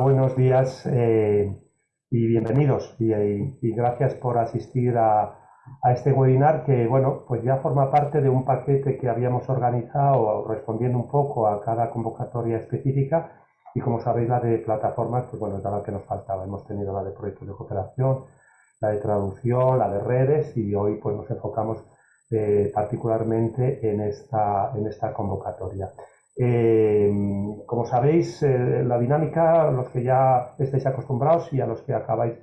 Buenos días eh, y bienvenidos y, gracias por asistir a, este webinar que, bueno, pues ya forma parte de un paquete que habíamos organizado respondiendo un poco a cada convocatoria específica y como sabéis la de plataformas, pues bueno, es la que nos faltaba. Hemos tenido la de proyectos de cooperación, la de traducción, la de redes y hoy pues nos enfocamos eh, particularmente en esta, en esta convocatoria. Eh, como sabéis, eh, la dinámica, los que ya estáis acostumbrados y a los que acabáis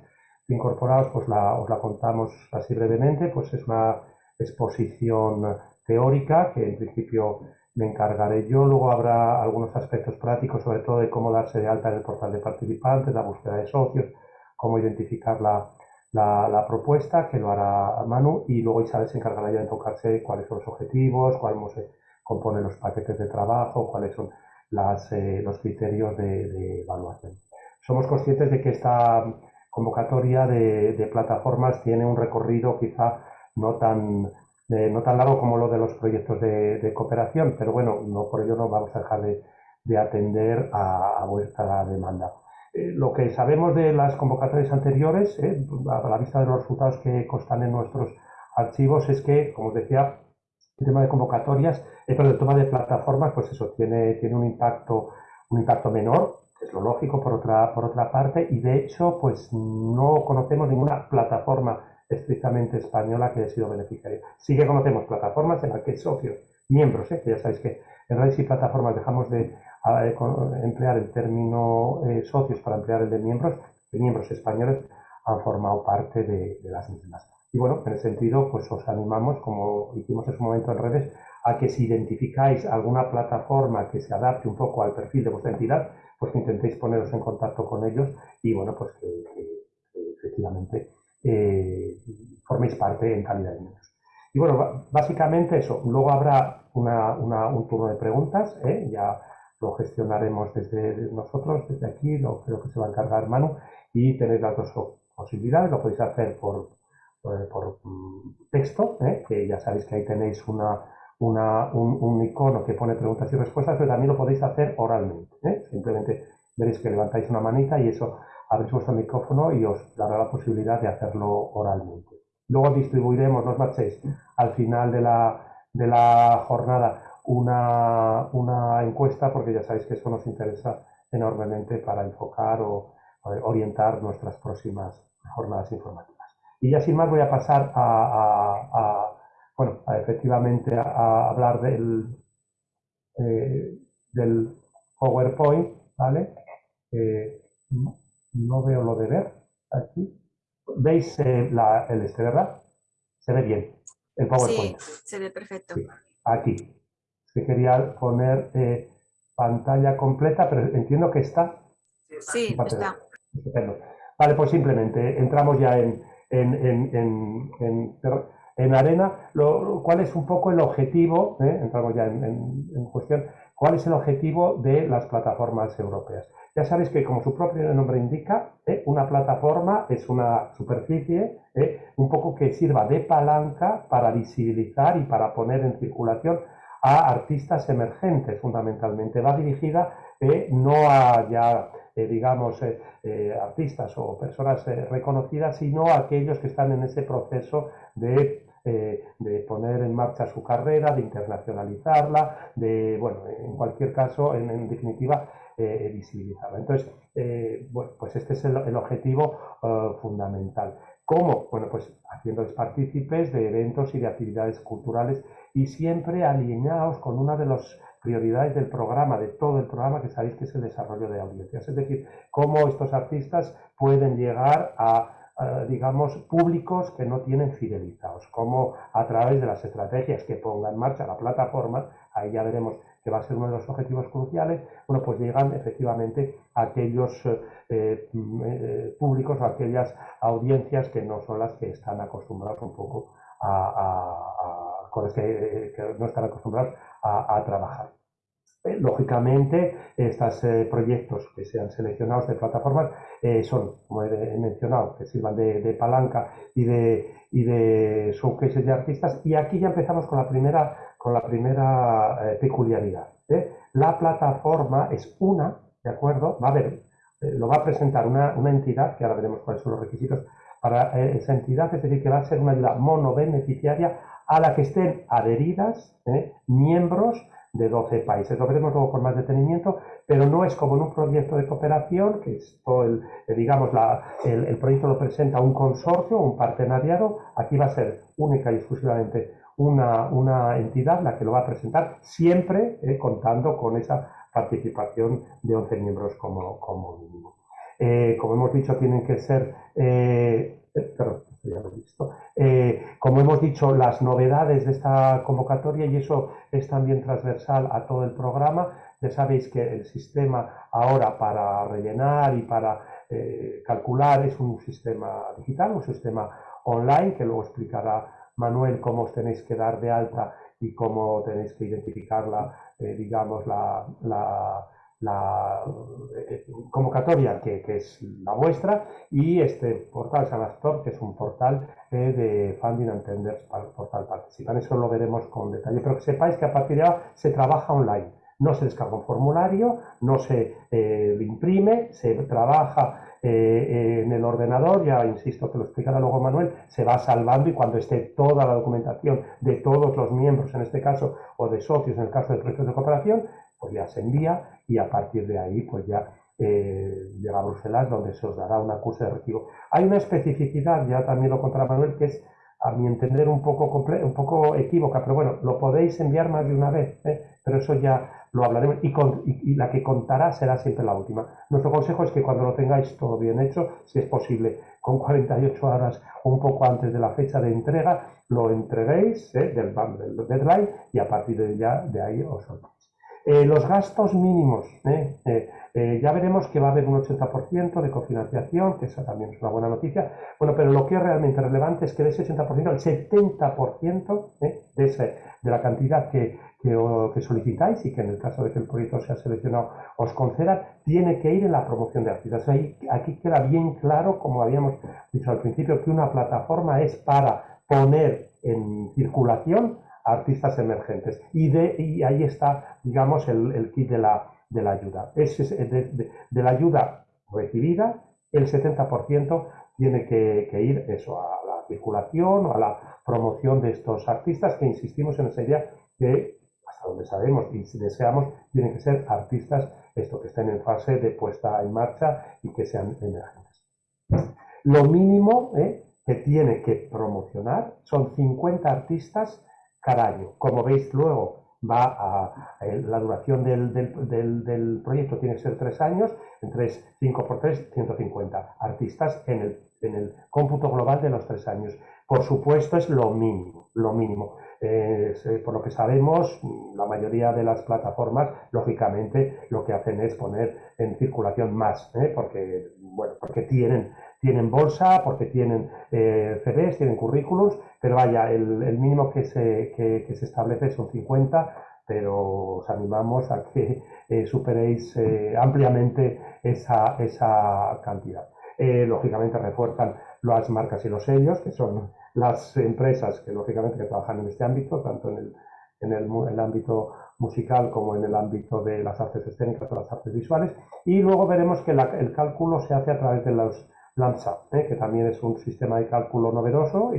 de incorporaros, pues la, os la contamos así brevemente, pues es una exposición teórica que en principio me encargaré yo, luego habrá algunos aspectos prácticos, sobre todo de cómo darse de alta en el portal de participantes, la búsqueda de socios, cómo identificar la, la, propuesta, que lo hará Manu, y luego Isabel se encargará ya de enfocarse cuáles son los objetivos, cuáles se compone los paquetes de trabajo, cuáles son las, eh, los criterios de, evaluación. Somos conscientes de que esta convocatoria de, plataformas tiene un recorrido quizá no tan, eh, no tan largo como lo de los proyectos de, cooperación, pero bueno, no por ello no vamos a dejar de, atender a, vuestra demanda. Eh, lo que sabemos de las convocatorias anteriores, a la vista de los resultados que constan en nuestros archivos, es que, como os decía, el tema de convocatorias, eh, pero el tema de plataformas, pues eso, tiene, tiene un impacto, un impacto menor, es lo lógico por otra, por otra parte, y de hecho, pues no conocemos ninguna plataforma estrictamente española que haya sido beneficiaria. Sí que conocemos plataformas en las que socios, miembros, ¿eh? que ya sabéis que en redes y plataformas dejamos de emplear el término eh, socios para emplear el de miembros, y miembros españoles han formado parte de, de las mismas. Y bueno, en ese sentido, pues os animamos, como hicimos en su momento en redes, a que si identificáis alguna plataforma que se adapte un poco al perfil de vuestra entidad, pues que intentéis poneros en contacto con ellos y bueno, pues que, efectivamente eh, forméis parte en calidad de miembros. Y bueno, básicamente eso. Luego habrá un turno de preguntas, ¿eh? ya lo gestionaremos desde nosotros, desde aquí, lo creo que se va a encargar Manu, y tenéis las dos posibilidades, lo podéis hacer por, eh, por mm, texto, ¿eh? que ya sabéis que ahí tenéis una, un, icono que pone preguntas y respuestas, pero también lo podéis hacer oralmente. ¿eh? Simplemente veréis que levantáis una manita y eso abrís vuestro micrófono y os dará la posibilidad de hacerlo oralmente. Luego distribuiremos, no os marchéis, al final de la, de la jornada una, una encuesta, porque ya sabéis que eso nos interesa enormemente para enfocar o orientar nuestras próximas jornadas informativas. Y ya sin más voy a pasar a, bueno, efectivamente a, hablar del, eh, del PowerPoint, ¿vale? Eh, no veo lo de ver aquí. ¿Veis eh, el este, verdad? Se ve bien el PowerPoint. Sí, se ve perfecto. aquí. Se quería poner pantalla completa, pero entiendo que está. Sí, está. Vale, pues simplemente entramos ya en, en, en, en, arena, lo, cuál es un poco el objetivo, ¿eh? entramos ya en, cuestión, cuál es el objetivo de las plataformas europeas. Ya sabéis que, como su propio nombre indica, ¿eh? una plataforma es una superficie ¿eh? un poco que sirva de palanca para visibilizar y para poner en circulación a artistas emergentes, fundamentalmente. Va dirigida no a ya eh, digamos, eh, eh, artistas o personas reconocidas, sino aquellos que están en ese proceso de, poner en marcha su carrera, de internacionalizarla, de, bueno, en cualquier caso, en, definitiva, visibilizarla. Entonces, bueno, pues este es el, objetivo fundamental. ¿Cómo? Bueno, pues haciéndoles partícipes de eventos y de actividades culturales y siempre alineados con una de los prioridades del programa, de todo el programa, que sabéis que es el desarrollo de audiencias. Es decir, cómo estos artistas pueden llegar a, digamos, públicos que no tienen fidelizados, cómo a través de las estrategias que ponga en marcha la plataforma, ahí ya veremos que va a ser uno de los objetivos cruciales, bueno, pues llegan efectivamente a aquellos eh, eh, públicos o aquellas audiencias que no son las que están acostumbrados un poco a, con las que, no están acostumbrados a trabajar. Eh, lógicamente, estos eh, proyectos que sean seleccionados de plataformas eh, son, como he mencionado, que sirvan de, palanca y de, y de showcases de artistas. Y aquí ya empezamos con la primera, con la primera peculiaridad. La plataforma es una, ¿de acuerdo? Va a haber lo va a presentar una, entidad, que ahora veremos cuáles son los requisitos para esa entidad, es decir, que va a ser una ayuda monobeneficiaria a la que estén adheridas miembros de 12 países. Lo veremos luego con más detenimiento, pero no es como en un proyecto de cooperación, que esto, el, eh, digamos, el, proyecto lo presenta un consorcio, un partenariado. Aquí va a ser única y exclusivamente una, una entidad la que lo va a presentar, siempre eh, contando con esa participación de 11 miembros como, como mínimo. Eh, como hemos dicho, tienen que ser perdón, Eh, como hemos dicho, las novedades de esta convocatoria, y eso es también transversal a todo el programa, ya sabéis que el sistema ahora para rellenar y para eh, calcular es un sistema digital, un sistema online, que luego explicará Manuel cómo os tenéis que dar de alta y cómo tenéis que identificar la, eh, digamos, la eh, convocatoria que, es la vuestra y este portal Sanastor que es un portal eh, de Funding and Tenders portal participan. Eso lo veremos con detalle, pero que sepáis que a partir de ahora se trabaja online. No se descarga un formulario, no se eh, imprime, se trabaja en el ordenador, ya insisto que lo explicará luego Manuel, se va salvando y cuando esté toda la documentación de todos los miembros, en este caso, o de socios, en el caso de proyectos de cooperación, pues ya se envía y a partir de ahí pues ya eh, llega a Bruselas donde se os dará una curso de recibo. Hay una especificidad, ya también lo contará Manuel, que es a mi entender un poco, un poco equívoca, pero bueno, lo podéis enviar más de una vez, ¿eh? pero eso ya lo hablaremos y, y, la que contará será siempre la última. Nuestro consejo es que cuando lo tengáis todo bien hecho, si es posible, con 48 horas o un poco antes de la fecha de entrega, lo entreguéis ¿eh? del, del deadline y a partir de, ya, de ahí os soltáis. Eh, los gastos mínimos, ¿eh? Eh, ya veremos que va a haber un 80% de cofinanciación, que esa también es una buena noticia. Bueno, pero lo que es realmente relevante es que de ese 80%, el 70% de, ese, de la cantidad que, que, solicitáis y que en el caso de que el proyecto sea seleccionado os conceda, tiene que ir en la promoción de artistas. Ahí, aquí queda bien claro, como habíamos dicho al principio, que una plataforma es para poner en circulación artistas emergentes. Y, de, y ahí está, digamos, el, kit de la, de la ayuda. Es, de, de, la ayuda recibida, el 70% tiene que, ir eso, a la circulación o a la promoción de estos artistas, que insistimos en esa idea que, hasta donde sabemos y deseamos, tienen que ser artistas esto, que estén en fase de puesta en marcha y que sean emergentes. Lo mínimo ¿eh? que tiene que promocionar son 50 artistas cada año. Como veis luego, va a, la duración del, del, proyecto tiene que ser tres años, en 3, 5 por 3, 150 artistas en el, en el cómputo global de los tres años. Por supuesto, es lo mínimo, lo mínimo. Eh, por lo que sabemos, la mayoría de las plataformas, lógicamente, lo que hacen es poner en circulación más, ¿eh? porque, bueno, porque tienen tienen bolsa, porque tienen eh, CVs, tienen currículos, pero vaya, el, mínimo que se, que, se establece son 50, pero os animamos a que eh, superéis eh, ampliamente esa, esa cantidad. Eh, lógicamente refuerzan las marcas y los sellos, que son las empresas que lógicamente trabajan en este ámbito, tanto en el, en el, ámbito musical como en el ámbito de las artes escénicas o las artes visuales. Y luego veremos que el cálculo se hace a través de los ¿eh? que también es un sistema de cálculo novedoso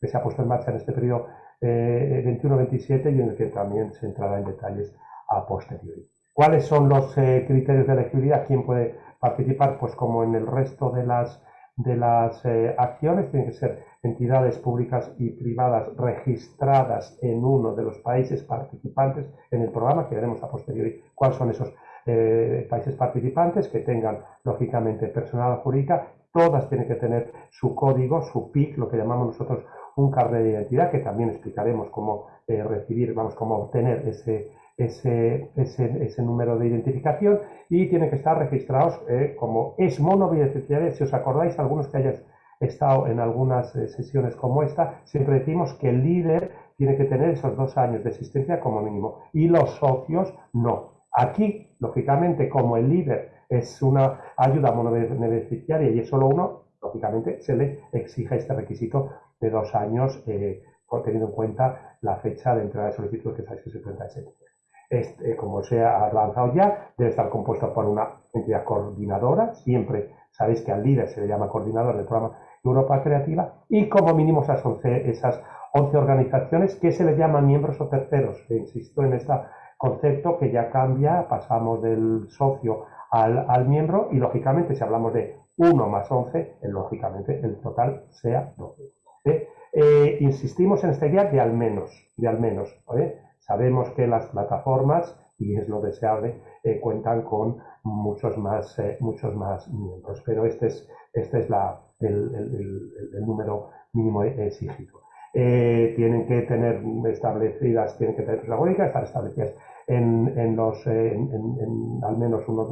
que se ha puesto en marcha en este periodo 21-27 eh, y en el que también se entrará en detalles a posteriori. ¿Cuáles son los eh, criterios de elegibilidad? ¿Quién puede participar? Pues como en el resto de las, de las acciones, tienen que ser entidades públicas y privadas registradas en uno de los países participantes en el programa, que veremos a posteriori cuáles son esos países participantes que tengan, lógicamente, personal jurídica, todas tienen que tener su código, su PIC, lo que llamamos nosotros un carnet de identidad, que también explicaremos cómo eh, recibir, vamos, cómo obtener ese, ese, ese, número de identificación y tienen que estar registrados eh, como es monobeneficiario. Si os acordáis, algunos que hayáis estado en algunas eh, sesiones como esta, siempre decimos que el líder tiene que tener esos dos años de existencia como mínimo y los socios no. Aquí, lógicamente, como el líder es una ayuda monobeneficiaria y es solo uno, lógicamente se le exige este requisito de dos años, eh, teniendo en cuenta la fecha de entrada de solicitud que es el 30 de septiembre. Este, como se ha lanzado ya, debe estar compuesto por una entidad coordinadora, siempre sabéis que al líder se le llama coordinador del programa Europa Creativa, y como mínimo esas 11, esas 11 organizaciones que se les llaman miembros o terceros. Insisto en este concepto que ya cambia, pasamos del socio al, miembro y lógicamente si hablamos de 1 más 11, lógicamente el total sea 12. ¿Eh? Eh, insistimos en esta idea de al menos, de al menos. Sabemos que las plataformas, y es lo deseable, eh, cuentan con muchos más, muchos más miembros, pero este es, este es la, el, número mínimo exigido. tienen que tener establecidas, tienen que tener estar establecidas en, los, en, al, menos uno,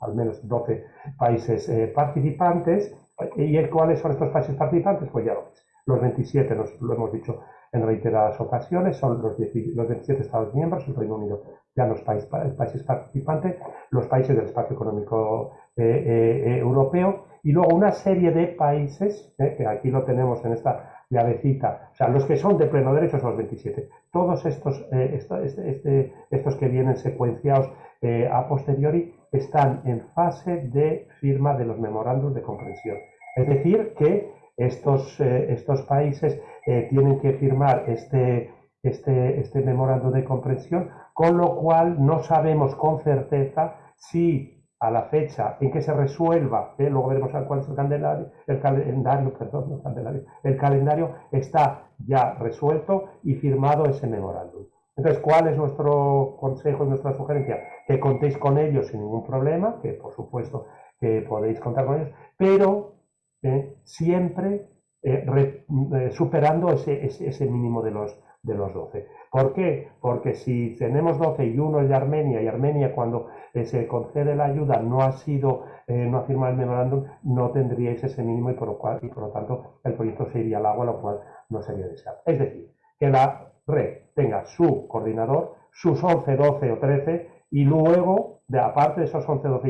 al menos 12 países participantes. ¿Y cuáles son estos países participantes? Pues ya lo ves. Los 27, nos, lo hemos dicho en reiteradas ocasiones, son los, 27 Estados miembros, el Reino Unido ya los países, países participantes, los países del espacio económico eh, eh, europeo y luego una serie de países, que aquí lo tenemos en esta llavecita, o sea, los que son de pleno derecho son los 27. Todos estos, eh, este, este, estos que vienen secuenciados eh, a posteriori están en fase de firma de los memorandos de comprensión. Es decir, que estos, eh, estos países tienen que firmar este, este, este memorando de comprensión, con lo cual no sabemos con certeza si a la fecha en que se resuelva, ¿eh? luego veremos cuál es el calendario, el calendario, perdón, calendario, el calendario está ya resuelto y firmado ese memorándum. Entonces, ¿cuál es nuestro consejo y nuestra sugerencia? Que contéis con ellos sin ningún problema, que por supuesto que podéis contar con ellos, pero ¿eh? siempre eh, superando ese, ese, mínimo de los, de los 12. ¿Por qué? Porque si tenemos 12 y uno es de Armenia, y Armenia cuando eh, se concede la ayuda no ha sido, eh, no ha firmado el memorándum, no tendríais ese mínimo y por, lo cual, y por lo tanto el proyecto se iría al agua, lo cual no sería deseable. Es decir, que la red tenga su coordinador, sus 11, 12 o 13 y luego, de aparte de esos 11, 12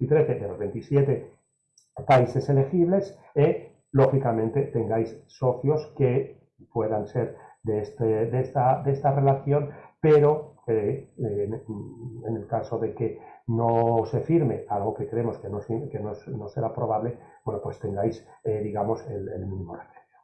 y 13 de los 27 países elegibles, eh, lógicamente tengáis socios que puedan ser de, este, de, esta, de esta relación, pero eh, en, el caso de que no se firme algo que creemos que no, que no, será probable, bueno, pues tengáis, eh, digamos, el, mínimo referencia.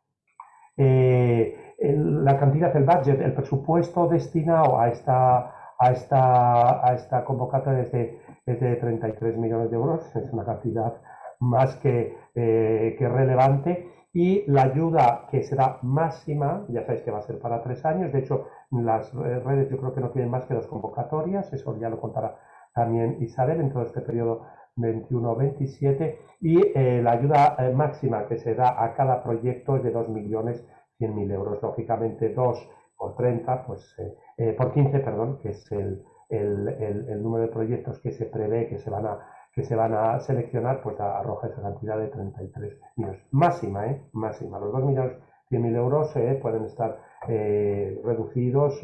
Eh, la cantidad del budget, el presupuesto destinado a esta, a esta, a esta convocatoria es de 33 millones de euros, es una cantidad más que, que relevante. Y la ayuda que será máxima, ya sabéis que va a ser para tres años, de hecho las redes yo creo que no tienen más que dos convocatorias, eso ya lo contará también Isabel en todo este periodo 21-27 y eh, la ayuda eh, máxima que se da a cada proyecto es de 2.100.000 euros, lógicamente 2 por 30, pues eh, por 15, perdón, que es el, el número de proyectos que se prevé que se van a que se van a seleccionar, pues arroja esa cantidad de 33 millones. Máxima, ¿eh? Máxima. Los 2 millones 100 mil euros eh, pueden estar eh, reducidos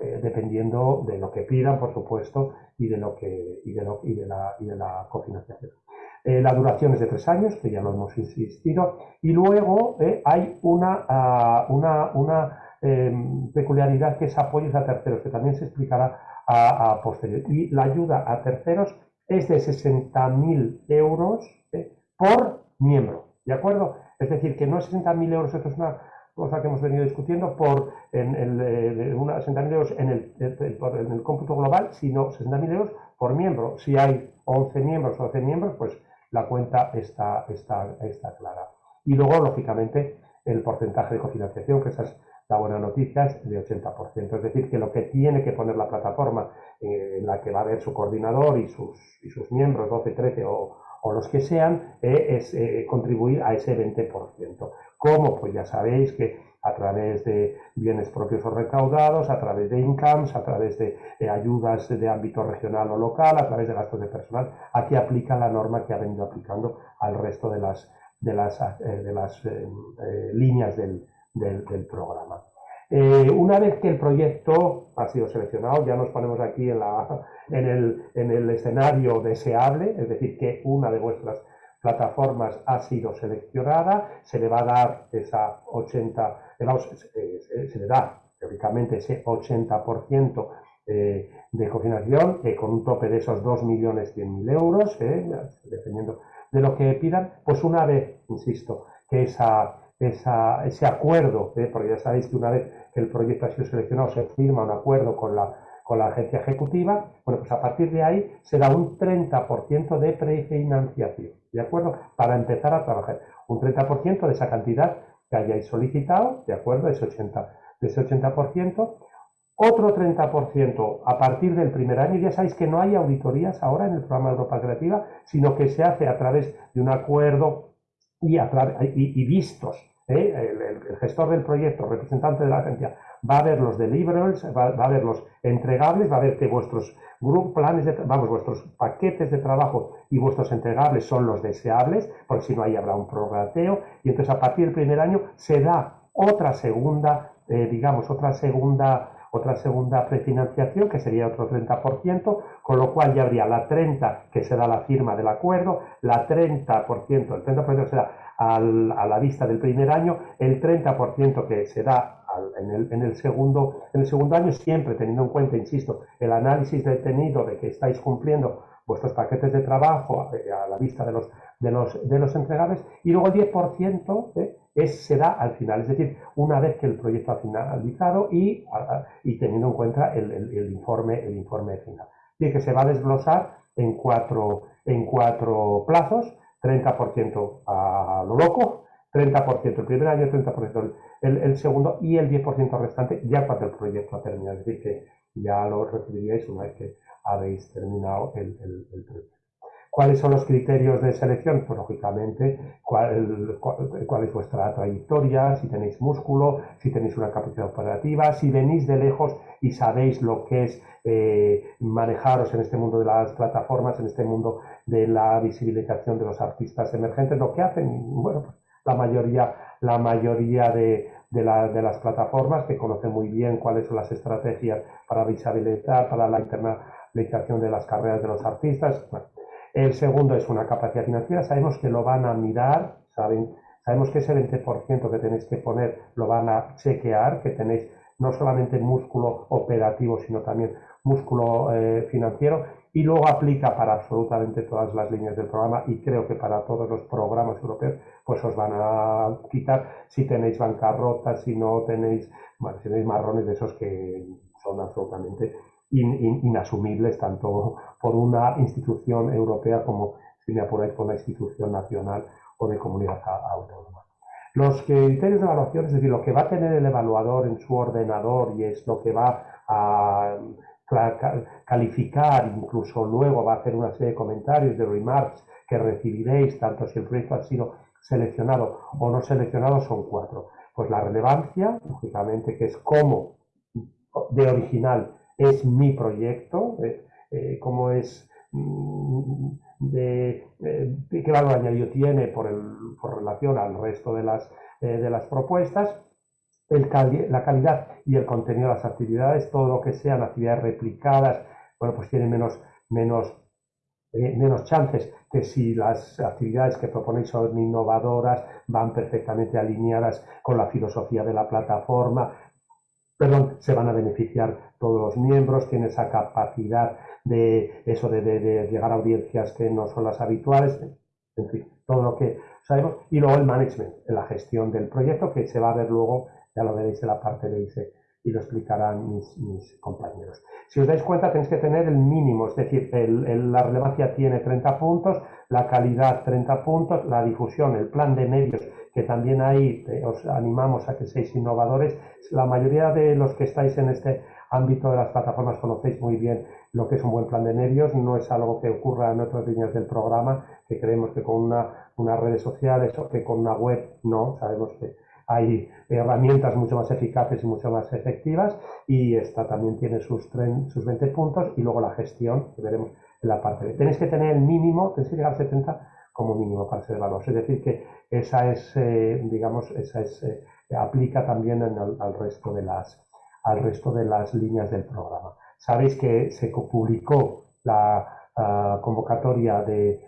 eh, dependiendo de lo que pidan, por supuesto, y de lo que y de, lo, y de la, y de la cofinanciación. la duración es de tres años, que ya lo hemos insistido, y luego hay una, ah, una, una em, peculiaridad que es apoyos a terceros, que también se explicará a posteriori. Y la ayuda a terceros es de 60.000 euros ¿eh? por miembro, ¿de acuerdo? Es decir, que no es 60.000 euros, esto es una cosa que hemos venido discutiendo, por en el, eh, 60.000 euros en el, en el cómputo global, sino 60.000 euros por miembro. Si hay 11 miembros o 12 miembros, pues la cuenta está, está, está clara. Y luego, lógicamente, el porcentaje de cofinanciación, que esa es la buena noticia, es de 80%. Es decir, que lo que tiene que poner la plataforma eh, en la que va a haber su coordinador y sus, y sus miembros, 12, 13 o, o los que sean, eh, es eh, contribuir a ese 20%. ¿Cómo? Pues ya sabéis que a través de bienes propios o recaudados, a través de incomes, a través de, ayudas de ámbito regional o local, a través de gastos de personal. Aquí aplica la norma que ha venido aplicando al resto de las, de las, de las líneas del, del, programa. Eh, una vez que el proyecto ha sido seleccionado, ya nos ponemos aquí en, la, en, el, en, el, escenario deseable, es decir, que una de vuestras plataformas ha sido seleccionada, se le va a dar esa 80, se le da teóricamente ese 80% de cofinanciación con un tope de esos 2.100.000 euros, dependiendo de lo que pidan, pues una vez, insisto, que esa, ese acuerdo, porque ya sabéis que una vez que el proyecto ha sido seleccionado se firma un acuerdo con la, con la agencia ejecutiva, bueno, pues a partir de ahí se da un 30% de prefinanciación, ¿de acuerdo? Para empezar a trabajar. Un 30% de esa cantidad que hayáis solicitado, ¿de acuerdo? Ese 80, de ese 80%. Otro 30% a partir del primer año. Ya sabéis que no hay auditorías ahora en el programa Europa Creativa, sino que se hace a través de un acuerdo y, a y, vistos. El, gestor del proyecto, representante de la agencia, va a ver los deliverables, va, a ver los entregables, va a ver que vuestros planes, de, vamos, vuestros paquetes de trabajo y vuestros entregables son los deseables, porque si no ahí habrá un prorrateo, y entonces a partir del primer año se da otra segunda, eh, digamos, otra segunda otra segunda prefinanciación, que sería otro 30%, con lo cual ya habría la 30% que será la firma del acuerdo, la 30%, el 30% será a la vista del primer año, el 30% que será en el, en, el segundo, en el segundo año, siempre teniendo en cuenta, insisto, el análisis detenido de que estáis cumpliendo vuestros paquetes de trabajo eh, a, la vista de los, de los, de los entregables, y luego el 10% ¿eh? Es, será al final, es decir, una vez que el proyecto ha finalizado y, y teniendo en cuenta el, el, informe, el informe final. Y que se va a desglosar en cuatro, en cuatro plazos, 30% a lo loco, 30% el primer año, 30% el, el, segundo y el 10% restante ya cuando el proyecto ha terminado. Es decir, que ya lo recibiríais una vez que habéis terminado el, el proyecto. ¿Cuáles son los criterios de selección? Pues lógicamente, cuál, es vuestra trayectoria, si tenéis músculo, si tenéis una capacidad operativa, si venís de lejos y sabéis lo que es eh, manejaros en este mundo de las plataformas, en este mundo de la visibilización de los artistas emergentes, lo que hacen, bueno, pues la mayoría, la mayoría de, las plataformas que conocen muy bien cuáles son las estrategias para visibilizar, para la internalización de las carreras de los artistas. El segundo es una capacidad financiera. Sabemos que lo van a mirar, saben, sabemos que ese 20% que tenéis que poner lo van a chequear, que tenéis no solamente músculo operativo, sino también músculo eh, financiero y luego aplica para absolutamente todas las líneas del programa y creo que para todos los programas europeos pues os van a quitar si tenéis bancarrota, si no tenéis, bueno, si tenéis marrones de esos que son absolutamente inasumibles tanto por una institución europea como, si me apuráis, por una institución nacional o de comunidad autónoma. Los criterios de evaluación, es decir, lo que va a tener el evaluador en su ordenador y es lo que va a calificar, incluso luego va a hacer una serie de comentarios, de remarks que recibiréis, tanto si el proyecto ha sido seleccionado o no seleccionado, son cuatro. Pues la relevancia, lógicamente, que es cómo de original es mi proyecto, eh, eh, cómo es mm, de, eh, qué valor añadido tiene por, por relación al resto de las, de las propuestas, la calidad y el contenido de las actividades, todo lo que sean actividades replicadas, bueno, pues tiene menos, menos, menos chances que si las actividades que proponéis son innovadoras, van perfectamente alineadas con la filosofía de la plataforma, perdón, se van a beneficiar todos los miembros, tiene esa capacidad de eso de, llegar a audiencias que no son las habituales, en fin, todo lo que sabemos. Y luego el management, la gestión del proyecto, que se va a ver luego, ya lo veréis en la parte de ICE y lo explicarán mis, compañeros. Si os dais cuenta, tenéis que tener el mínimo, es decir, la relevancia tiene 30 puntos, la calidad 30 puntos, la difusión, el plan de medios que también ahí eh, os animamos a que seáis innovadores. La mayoría de los que estáis en este ámbito de las plataformas conocéis muy bien lo que es un buen plan de medios, no es algo que ocurra en otras líneas del programa, que creemos que con una, unas redes sociales o que con una web no, sabemos que hay herramientas mucho más eficaces y mucho más efectivas y esta también tiene sus, sus 20 puntos y luego la gestión, que veremos en la parte B. Tenéis que tener el mínimo, tenéis que llegar a 70 como mínimo para ser valor. Es decir, que esa es, eh, digamos, esa es, eh, aplica también al, resto de las, al resto de las líneas del programa. Sabéis que se publicó la convocatoria de,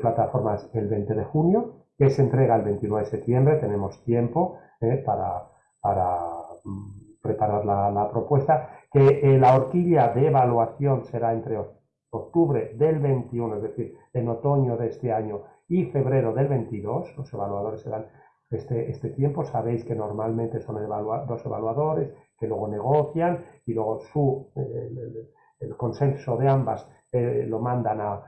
plataformas el 20 de junio, que se entrega el 29 de septiembre, tenemos tiempo eh, para, para mm, preparar la, propuesta que la horquilla de evaluación será entre octubre del 21, es decir, en otoño de este año, y febrero del 22, los evaluadores serán este, este tiempo. Sabéis que normalmente son dos evaluadores que luego negocian y luego su, el, consenso de ambas eh, lo mandan a,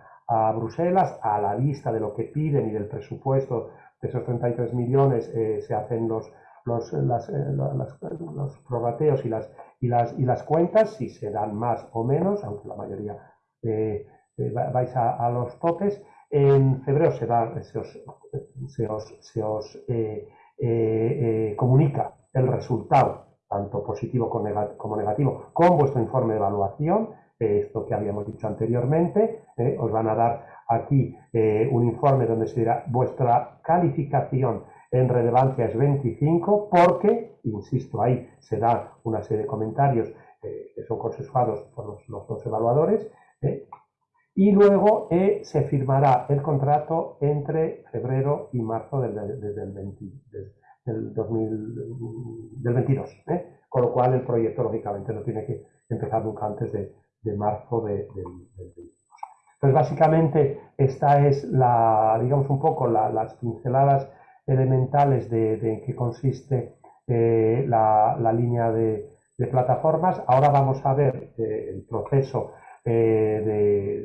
Bruselas a la vista de lo que piden y del presupuesto de esos 33 millones eh, se hacen los, los, las, eh, los probateos y las, y, las, y las cuentas, si se dan más o menos, aunque la mayoría vais a, a los topes, en febrero se, se os, eh, eh, eh, comunica el resultado, tanto positivo como negativo, con vuestro informe de evaluación, esto que habíamos dicho anteriormente. os van a dar aquí un informe donde se dirá vuestra calificación en relevancia es 25 porque, insisto, ahí se da una serie de comentarios que son consensuados por los, los dos evaluadores y luego eh, se firmará el contrato entre febrero y marzo del, del, 22, ¿eh? con lo cual el proyecto lógicamente no tiene que empezar nunca antes de, marzo del, 22. Entonces básicamente esta es la, digamos un poco las pinceladas elementales de, en qué consiste eh, la, línea de, plataformas. Ahora vamos a ver el proceso eh,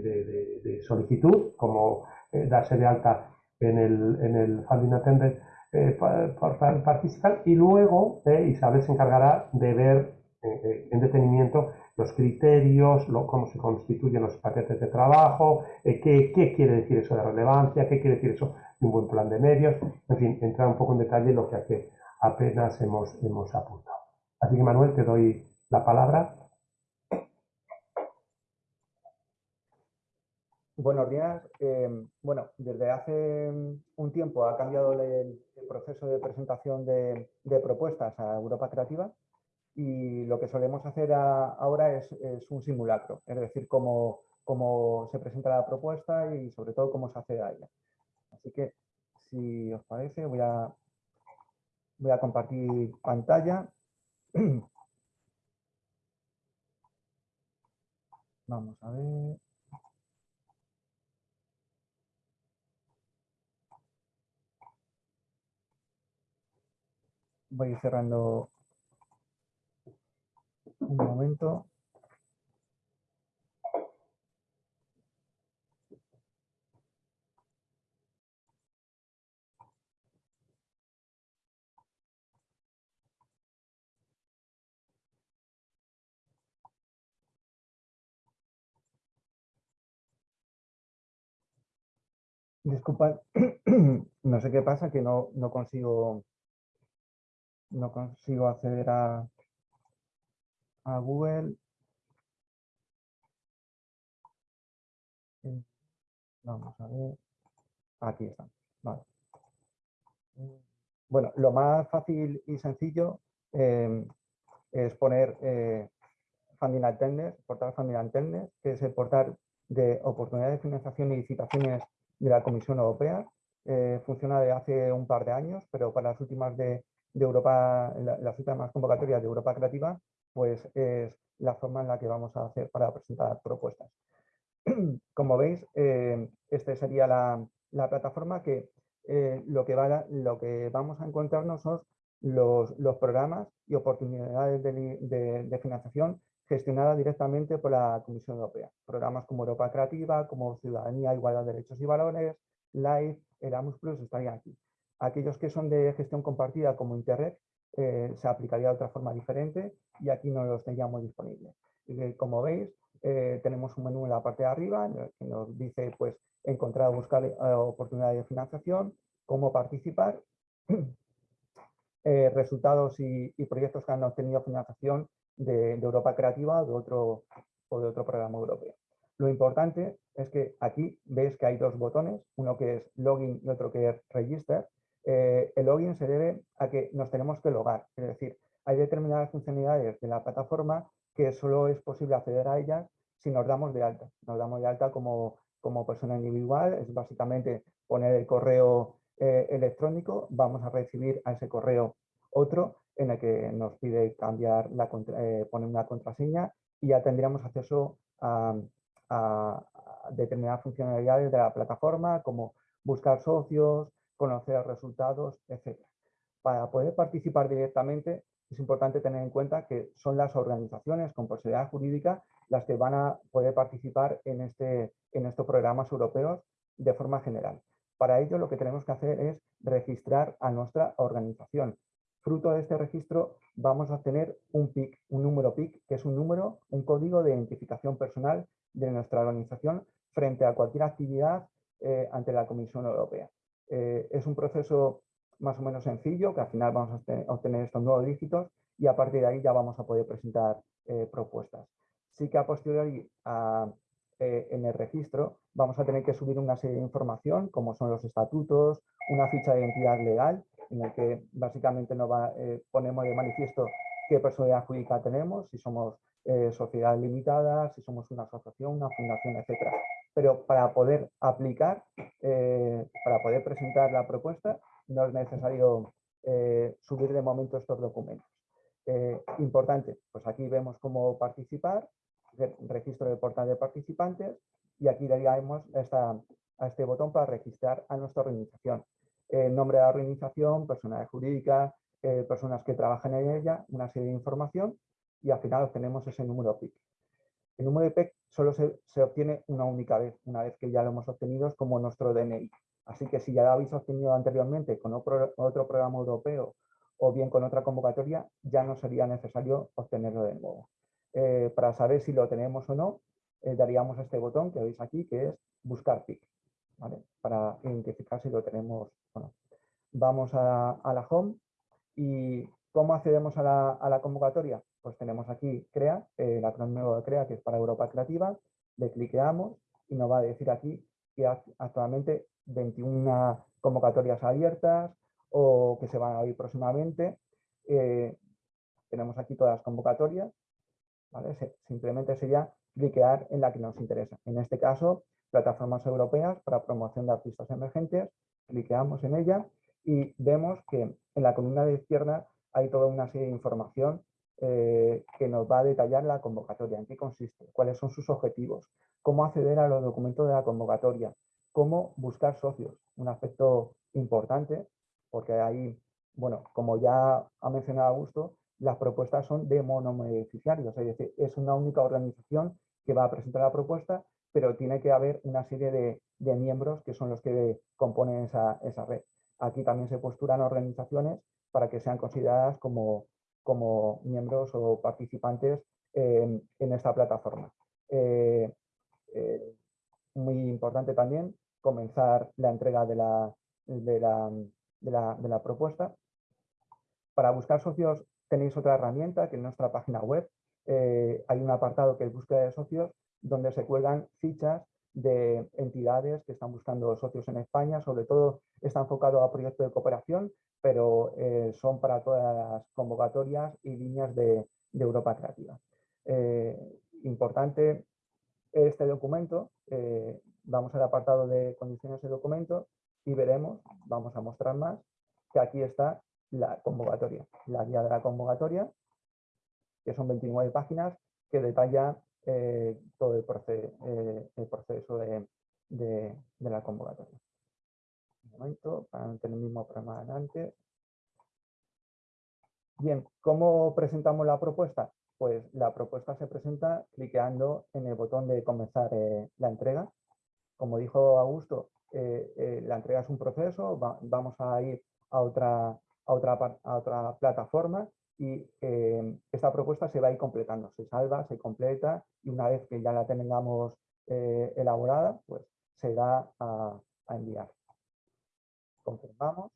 de, solicitud, como eh, darse de alta en el, en el Funding Attendant eh, para participar y luego Isabel se encargará de ver en detenimiento los criterios, cómo se constituyen los paquetes de trabajo, qué, qué, quiere decir eso de relevancia, qué quiere decir eso de un buen plan de medios, en fin, entrar un poco en detalle lo que apenas hemos, hemos apuntado. Así que Manuel, te doy la palabra. Buenos días. Em, bueno, desde hace un tiempo ha cambiado el, proceso de presentación de, propuestas a Europa Creativa y lo que solemos hacer ahora es, un simulacro, es decir, cómo, se presenta la propuesta y sobre todo cómo se hace a ella. Así que, si os parece, voy a compartir pantalla. Vamos a ver. Voy cerrando un momento. Disculpad, no sé qué pasa, que no, no consigo no consigo acceder a, a Google. Eh, vamos a ver. Aquí está. Vale. Bueno, lo más fácil y sencillo em, es poner eh, Funding Attendance, portal Funding Attendance, que es el portal de oportunidades de financiación y licitaciones de la Comisión Europea. Eh, funciona de hace un par de años, pero para las últimas de de Europa, las últimas convocatorias de Europa Creativa, pues es la forma en la que vamos a hacer para presentar propuestas. Como veis, eh, esta sería la, plataforma que, eh, lo, que va, lo que vamos a encontrarnos son los, programas y oportunidades de, financiación gestionadas directamente por la Comisión Europea. Programas como Europa Creativa, como Ciudadanía, Igualdad de Derechos y Valores, LIFE, Erasmus Plus estarían aquí. Aquellos que son de gestión compartida como Interreg eh, se aplicaría de otra forma diferente y aquí no los tendríamos disponibles. como veis, eh, tenemos un menú en la parte de arriba que nos dice pues, encontrar o buscar eh, oportunidades de financiación, cómo participar, resultados y, proyectos que han obtenido financiación de, Europa Creativa de otro, o de otro programa europeo. Lo importante es que aquí veis que hay dos botones, uno que es Login y otro que es Register. Eh, el login se debe a que nos tenemos que logar, es decir, hay determinadas funcionalidades de la plataforma que solo es posible acceder a ellas si nos damos de alta. Nos damos de alta como, como persona individual, es básicamente poner el correo eh, electrónico, vamos a recibir a ese correo otro en el que nos pide cambiar la, eh, poner una contraseña y ya tendríamos acceso a, determinadas funcionalidades de la plataforma como buscar socios, conocer resultados, etc. Para poder participar directamente es importante tener en cuenta que son las organizaciones con posibilidad jurídica las que van a poder participar en, este, en estos programas europeos de forma general. Para ello lo que tenemos que hacer es registrar a nuestra organización. Fruto de este registro vamos a obtener un PIC, un número PIC, que es un número, un código de identificación personal de nuestra organización frente a cualquier actividad eh, ante la Comisión Europea. Eh, es un proceso más o menos sencillo, que al final vamos a obtener estos nuevos dígitos y a partir de ahí ya vamos a poder presentar eh, propuestas. Sí que a posteriori en el registro vamos a tener que subir una serie de información, como son los estatutos, una ficha de identidad legal, en el que básicamente nos ponemos de manifiesto qué personalidad jurídica tenemos, si somos eh, sociedades limitadas, si somos una asociación, una fundación, etc. Pero para poder aplicar, eh, para poder presentar la propuesta, no es necesario eh, subir de momento estos documentos. importante, pues aquí vemos cómo participar, registro de portal de participantes y aquí daríamos a este botón para registrar a nuestra organización. nombre de la organización, personalidad jurídica, personas que trabajan en ella, una serie de información y al final obtenemos ese número PIC. El número de PIC solo se, obtiene una única vez, una vez que ya lo hemos obtenido es como nuestro DNI. Así que si ya lo habéis obtenido anteriormente con otro, programa europeo o bien con otra convocatoria, ya no sería necesario obtenerlo de nuevo. Eh, para saber si lo tenemos o no, eh, daríamos este botón que veis aquí, que es buscar PIC, para identificar si lo tenemos o no. Vamos a, la home y ¿cómo accedemos a la convocatoria? Pues tenemos aquí CREA, el acrónimo de CREA que es para Europa Creativa, le cliqueamos y nos va a decir aquí que actualmente 21 convocatorias abiertas o que se van a abrir próximamente. Eh, tenemos aquí todas las convocatorias, simplemente sería cliquear en la que nos interesa. En este caso, plataformas europeas para promoción de artistas emergentes, cliqueamos en ella y vemos que en la columna de izquierda hay toda una serie de información eh, que nos va a detallar la convocatoria, en qué consiste, cuáles son sus objetivos, cómo acceder a los documentos de la convocatoria, cómo buscar socios, un aspecto importante, porque ahí, bueno, como ya ha mencionado Augusto, las propuestas son de monobeneficiarios, es decir, es una única organización que va a presentar la propuesta, pero tiene que haber una serie de, miembros que son los que componen esa, esa red. Aquí también se postulan organizaciones para que sean consideradas como como miembros o participantes en, esta plataforma. Eh, eh, muy importante también comenzar la entrega de la, de la, propuesta. Para buscar socios tenéis otra herramienta que en nuestra página web eh, hay un apartado que es búsqueda de socios donde se cuelgan fichas de entidades que están buscando socios en España, sobre todo está enfocado a proyectos de cooperación, pero eh, son para todas las convocatorias y líneas de, Europa Creativa. Eh, importante este documento, eh, vamos al apartado de condiciones de documento y veremos, vamos a mostrar más, que aquí está la convocatoria, la guía de la convocatoria, que son 29 páginas, que detalla todo el, proceso de la convocatoria momento para no tener el mismo programa adelante. Bien, ¿cómo presentamos la propuesta? Pues la propuesta se presenta cliqueando en el botón de comenzar eh, la entrega. Como dijo Augusto, eh, eh, la entrega es un proceso, vamos a ir a otra, a otra, a otra plataforma y esta propuesta se va a ir completando, se salva, se completa y una vez que ya la tengamos elaborada, pues se da a enviar confirmamos.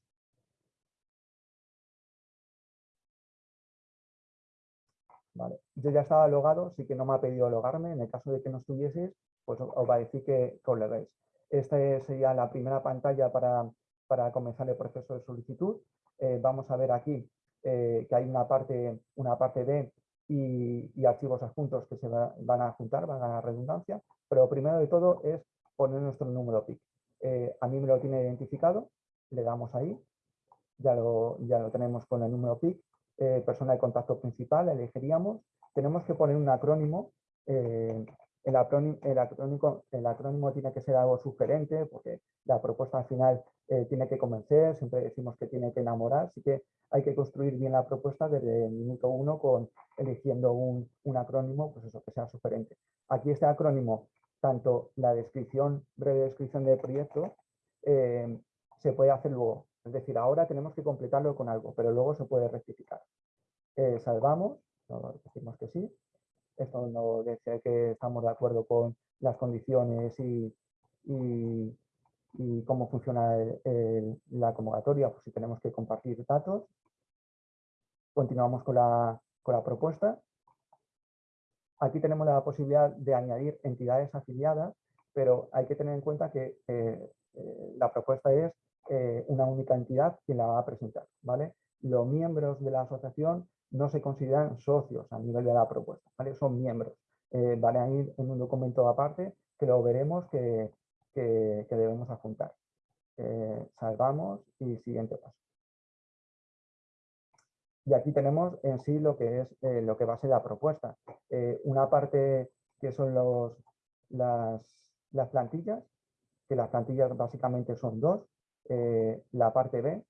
Vale. Yo ya estaba logado, sí que no me ha pedido logarme. En el caso de que no estuvieses, pues os va a decir que, os veis. Esta sería la primera pantalla para, comenzar el proceso de solicitud. Eh, vamos a ver aquí eh, que hay una parte, una parte B y, archivos adjuntos que se van a juntar, van a la redundancia. Pero primero de todo es poner nuestro número PIC. Eh, a mí me lo tiene identificado, le damos ahí, ya lo, ya lo tenemos con el número PIC eh, persona de contacto principal, elegiríamos. Tenemos que poner un acrónimo. Eh, el, acrónimo, el, acrónimo, tiene que ser algo sugerente porque la propuesta al final eh, tiene que convencer, siempre decimos que tiene que enamorar, así que hay que construir bien la propuesta desde el minuto uno con eligiendo un, acrónimo, pues eso, que sea sugerente. Aquí este acrónimo, tanto la descripción, breve descripción del proyecto, se puede hacer luego. Es decir, ahora tenemos que completarlo con algo, pero luego se puede rectificar. Eh, salvamos, decimos que sí. Esto no dice que estamos de acuerdo con las condiciones y, cómo funciona la convocatoria, pues si tenemos que compartir datos. Continuamos con la, propuesta. Aquí tenemos la posibilidad de añadir entidades afiliadas, pero hay que tener en cuenta que eh, eh, la propuesta es eh, una única entidad quien la va a presentar. ¿vale? Los miembros de la asociación no se consideran socios a nivel de la propuesta, ¿vale? son miembros. Eh, van a ir en un documento aparte que lo veremos que, debemos adjuntar. Eh, salvamos y siguiente paso. Y aquí tenemos en sí lo que es lo que va a ser la propuesta. una parte que son los, las, las plantillas, que las plantillas básicamente son dos, eh, la parte B,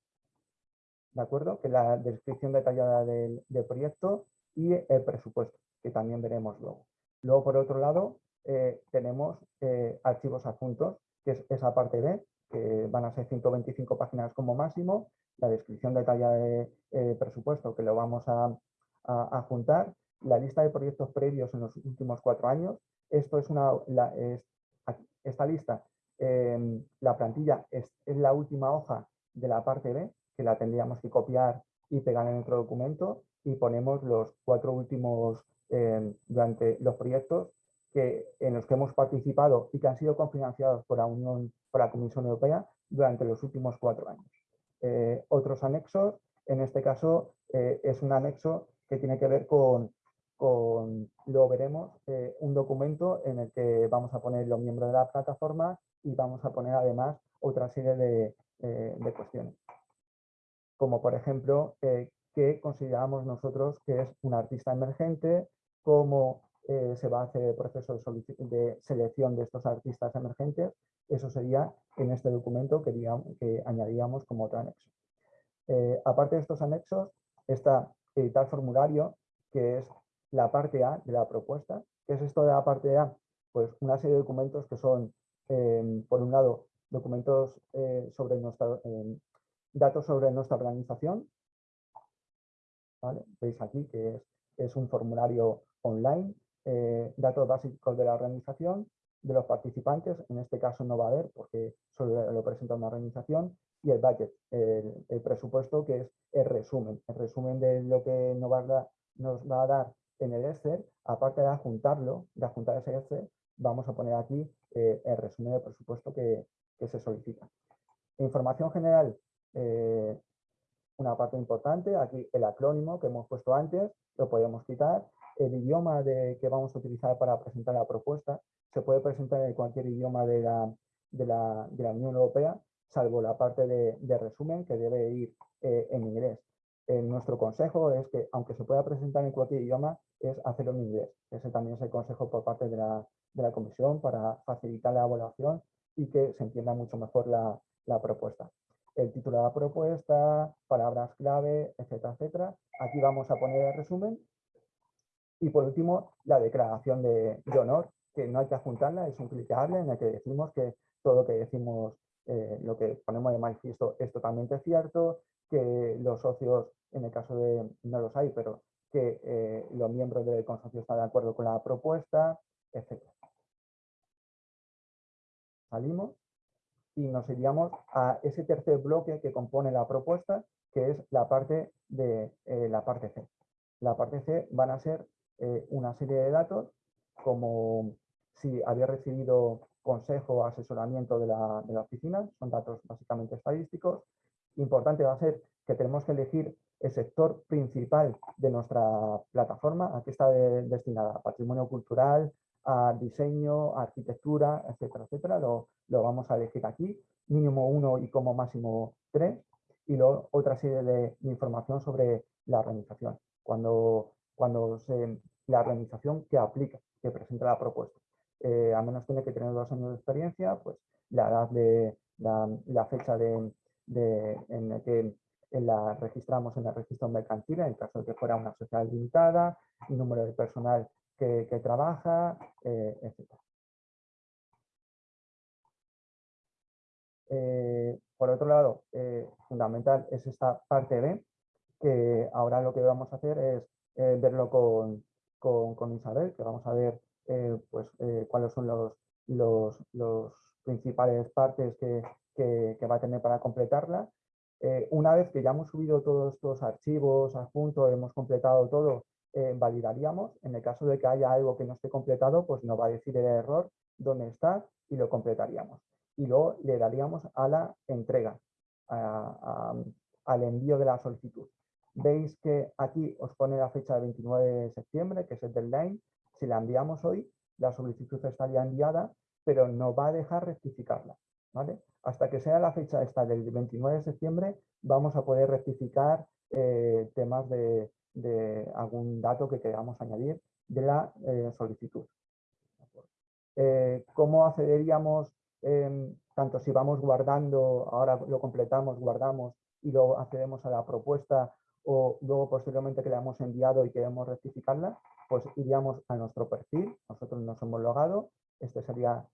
¿de acuerdo? Que es la descripción detallada del, proyecto y el presupuesto, que también veremos luego. Luego, por otro lado, eh, tenemos eh, archivos adjuntos, que es esa parte B, que van a ser 125 páginas como máximo, la descripción detallada del presupuesto, que lo vamos a, a, juntar, la lista de proyectos previos en los últimos cuatro años. Esto es una, esta lista Em, la plantilla es, la última hoja de la parte B, que la tendríamos que copiar y pegar en otro documento y ponemos los cuatro últimos em, durante los proyectos que, en los que hemos participado y que han sido cofinanciados por la, Unión, por la Comisión Europea durante los últimos cuatro años. Eh, otros anexos, en este caso eh, es un anexo que tiene que ver con, con lo veremos, eh, un documento en el que vamos a poner los miembros de la plataforma y vamos a poner además otra serie de, eh, cuestiones. Como por ejemplo, eh, qué consideramos nosotros que es un artista emergente, cómo se va a hacer el proceso de, selección de estos artistas emergentes. Eso sería en este documento que, que añadiríamos como otro anexo. aparte de estos anexos, está editar formulario, que es la parte A de la propuesta. ¿Qué es esto de la parte A? Pues una serie de documentos que son Em, por un lado, documentos eh, sobre nuestra, em, datos sobre nuestra organización. Veis aquí que es, un formulario online, eh, datos básicos de la organización, de los participantes, en este caso no va a haber porque solo lo presenta una organización, y el budget, el, presupuesto que es el resumen, el resumen de lo que nos va a dar en el Excel, aparte de adjuntarlo, de adjuntar ese Excel, vamos a poner aquí eh, el resumen de presupuesto que, se solicita. Información general, eh, una parte importante, aquí el acrónimo que hemos puesto antes, lo podemos quitar. El idioma de, que vamos a utilizar para presentar la propuesta se puede presentar en cualquier idioma de la, de la, Unión Europea, salvo la parte de, resumen que debe ir eh, en inglés. Nuestro consejo es que, aunque se pueda presentar en cualquier idioma, es hacerlo en inglés. Ese también es el consejo por parte de la, de la comisión para facilitar la evaluación y que se entienda mucho mejor la, propuesta. El título de la propuesta, palabras clave, etcétera, etcétera. Aquí vamos a poner el resumen. Y por último, la declaración de, honor, que no hay que adjuntarla, es un clicable en el que decimos que todo lo que decimos, eh, lo que ponemos de manifiesto es totalmente cierto, que los socios, en el caso de, no los hay, pero que eh, los miembros del consorcio están de acuerdo con la propuesta, etc salimos y nos iríamos a ese tercer bloque que compone la propuesta, que es la parte de eh, la parte C. La parte C van a ser eh, una serie de datos, como si había recibido consejo o asesoramiento de la, de la, oficina, son datos básicamente estadísticos. Importante va a ser que tenemos que elegir el sector principal de nuestra plataforma. Aquí está destinada a patrimonio cultural, a diseño, arquitectura, etcétera, etcétera. Lo, vamos a elegir aquí, mínimo uno y como máximo tres. Y luego otra serie de, información sobre la organización, cuando, cuando la organización que aplica, que presenta la propuesta. Eh, a menos tiene que tener dos años de experiencia, pues la edad de la, fecha de, en que la registramos en el registro mercantil, en el caso de que fuera una sociedad limitada, el número de personal que, trabaja, eh, etc. Eh, por otro lado, eh, fundamental es esta parte B, que ahora lo que vamos a hacer es verlo con, con, Isabel, que vamos a ver pues, cuáles son los, los, los principales partes que, que, va a tener para completarla. Eh, una vez que ya hemos subido todos estos archivos adjuntos, hemos completado todo, eh, validaríamos. En el caso de que haya algo que no esté completado, pues nos va a decir el error dónde está y lo completaríamos. Y luego le daríamos a la entrega, al envío de la solicitud. Veis que aquí os pone la fecha de 29 de septiembre, que es el deadline. Si la enviamos hoy, la solicitud estaría enviada, pero no va a dejar rectificarla. Hasta que sea la fecha esta del 29 de septiembre, vamos a poder rectificar eh, temas de, algún dato que queramos añadir de la eh, solicitud. Eh, ¿Cómo accederíamos, em, tanto si vamos guardando, ahora lo completamos, guardamos y luego accedemos a la propuesta o luego posteriormente que le hemos enviado y queremos rectificarla? Pues iríamos a nuestro perfil, nosotros nos hemos logado, este sería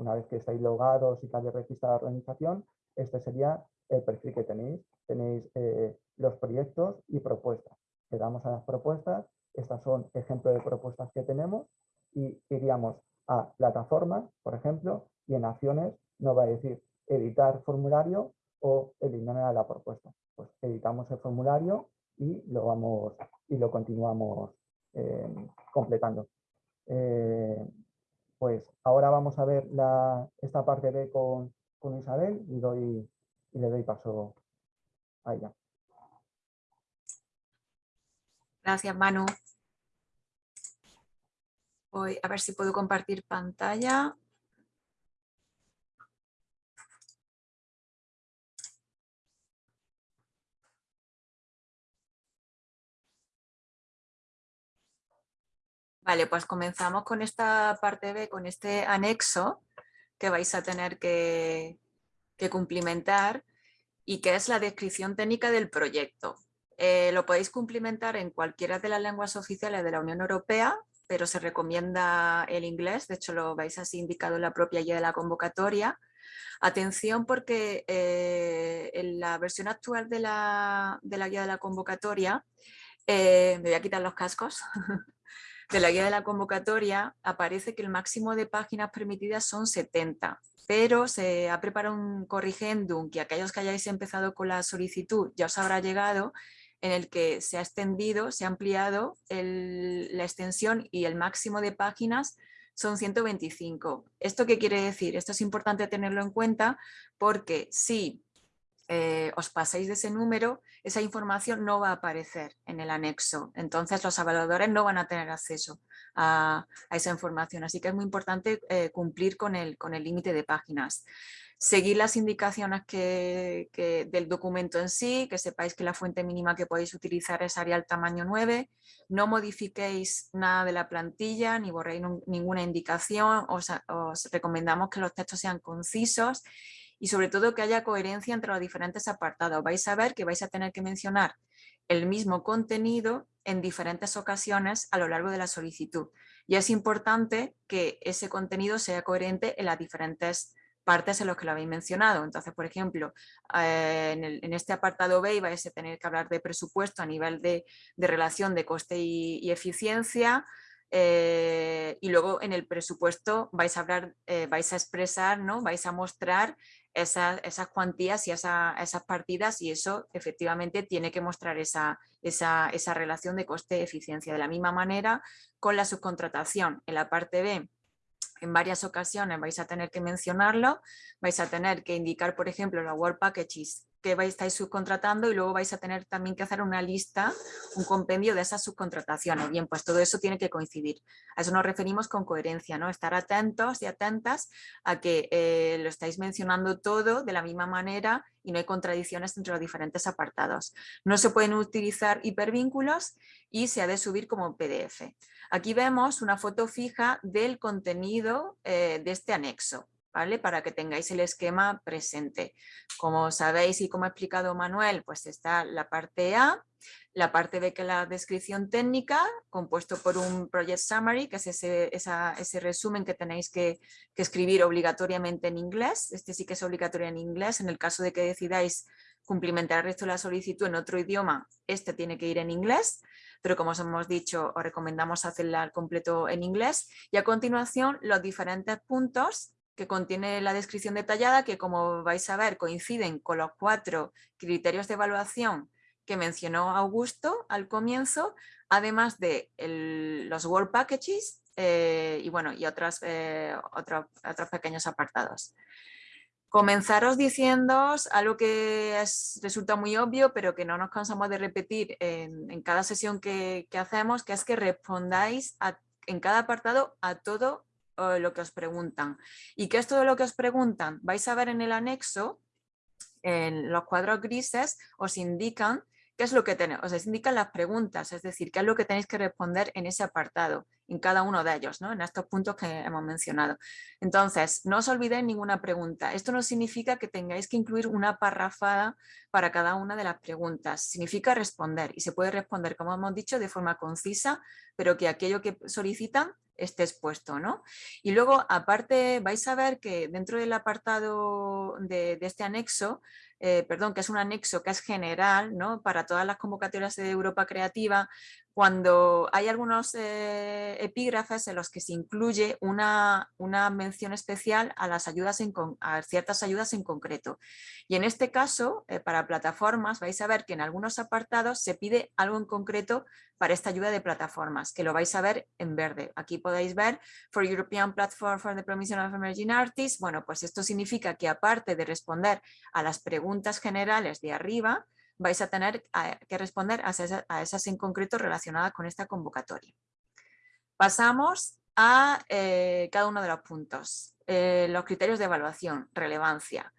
una vez que estáis logados y que habéis registrado la organización, este sería el perfil que tenéis. Tenéis eh, los proyectos y propuestas. Le damos a las propuestas, estas son ejemplos de propuestas que tenemos y iríamos a plataformas, por ejemplo, y en acciones nos va a decir editar formulario o eliminar la propuesta. Pues editamos el formulario y lo vamos y lo continuamos eh, completando. Eh, pues ahora vamos a ver esta parte B con, Isabel y, doy, y le doy paso a ella. Gracias, Manu. Voy a ver si puedo compartir pantalla. Vale, pues comenzamos con esta parte B, con este anexo que vais a tener que, cumplimentar y que es la descripción técnica del proyecto. Eh, lo podéis cumplimentar en cualquiera de las lenguas oficiales de la Unión Europea, pero se recomienda el inglés, de hecho lo vais así indicado en la propia guía de la convocatoria. Atención porque eh, en la versión actual de la, guía de la convocatoria, eh, me voy a quitar los cascos, de la guía de la convocatoria aparece que el máximo de páginas permitidas son 70, pero se ha preparado un corrigendum que aquellos que hayáis empezado con la solicitud ya os habrá llegado, en el que se ha extendido, se ha ampliado la extensión y el máximo de páginas son 125. ¿Esto qué quiere decir? Esto es importante tenerlo en cuenta porque si eh, os paséis de ese número, esa información no va a aparecer en el anexo. Entonces los evaluadores no van a tener acceso a, esa información. Así que es muy importante eh, cumplir con el límite de páginas. Seguir las indicaciones que, del documento en sí, que sepáis que la fuente mínima que podéis utilizar es Arial tamaño 9. No modifiquéis nada de la plantilla ni borréis ninguna indicación. os recomendamos que los textos sean concisos y sobre todo que haya coherencia entre los diferentes apartados. Vais a ver que vais a tener que mencionar el mismo contenido en diferentes ocasiones a lo largo de la solicitud. Y es importante que ese contenido sea coherente en las diferentes partes en las que lo habéis mencionado. Entonces, por ejemplo, eh, en, este apartado B vais a tener que hablar de presupuesto a nivel de, relación de coste y, eficiencia, eh, y luego en el presupuesto vais a hablar, eh, vais a expresar, ¿no? vais a mostrar esas, esas cuantías y esas partidas y eso efectivamente tiene que mostrar esa, esa, esa relación de coste-eficiencia. De la misma manera con la subcontratación. En la parte B en varias ocasiones vais a tener que mencionarlo, vais a tener que indicar, por ejemplo, los Work Packages que vais, estáis subcontratando y luego vais a tener también que hacer una lista, un compendio de esas subcontrataciones. Bien, pues todo eso tiene que coincidir. A eso nos referimos con coherencia, ¿no? Estar atentos y atentas a que eh, lo estáis mencionando todo de la misma manera y no hay contradicciones entre los diferentes apartados. No se pueden utilizar hipervínculos y se ha de subir como PDF. Aquí vemos una foto fija del contenido eh, de este anexo. ¿Vale? Para que tengáis el esquema presente. Como sabéis y como ha explicado Manuel, pues está la parte A, la parte B que la descripción técnica, compuesto por un Project Summary, que es ese, ese resumen que tenéis que, que, escribir obligatoriamente en inglés. Este sí que es obligatorio en inglés. En el caso de que decidáis cumplimentar el resto de la solicitud en otro idioma, este tiene que ir en inglés pero como os hemos dicho, os recomendamos hacerla al completo en inglés. Y a continuación, los diferentes puntos que contiene la descripción detallada, que como vais a ver coinciden con los cuatro criterios de evaluación que mencionó Augusto al comienzo, además de los Work Packages eh, y, bueno, y otras, eh, otros pequeños apartados. Comenzaros diciendo algo que resulta muy obvio, pero que no nos cansamos de repetir en, cada sesión que, hacemos, que es que respondáis en cada apartado a todo lo que os preguntan. ¿Y qué es todo lo que os preguntan? Vais a ver en el anexo, en los cuadros grises, os indican qué es lo que tenéis, os indican las preguntas, es decir, qué es lo que tenéis que responder en ese apartado en cada uno de ellos, ¿no? en estos puntos que hemos mencionado. Entonces, no os olvidéis ninguna pregunta. Esto no significa que tengáis que incluir una parrafada para cada una de las preguntas. Significa responder y se puede responder, como hemos dicho, de forma concisa, pero que aquello que solicitan esté expuesto. ¿no? Y luego, aparte, vais a ver que dentro del apartado de, de este anexo eh, perdón, que es un anexo que es general ¿no? para todas las convocatorias de Europa Creativa, cuando hay algunos eh, epígrafes en los que se incluye una, una mención especial a, las ayudas en, a ciertas ayudas en concreto. Y en este caso, eh, para plataformas, vais a ver que en algunos apartados se pide algo en concreto para esta ayuda de plataformas, que lo vais a ver en verde. Aquí podéis ver For European Platform for the Promotion of Emerging Artists. Bueno, pues esto significa que aparte de responder a las preguntas generales de arriba, vais a tener que responder a esas, en concreto relacionadas con esta convocatoria. Pasamos a eh, cada uno de los puntos. Eh, los criterios de evaluación, relevancia.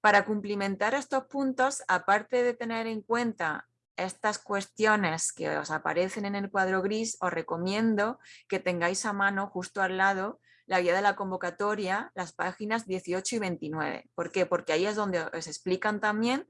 Para cumplimentar estos puntos, aparte de tener en cuenta estas cuestiones que os aparecen en el cuadro gris, os recomiendo que tengáis a mano justo al lado la guía de la convocatoria, las páginas 18 y 29. ¿Por qué? Porque ahí es donde os explican también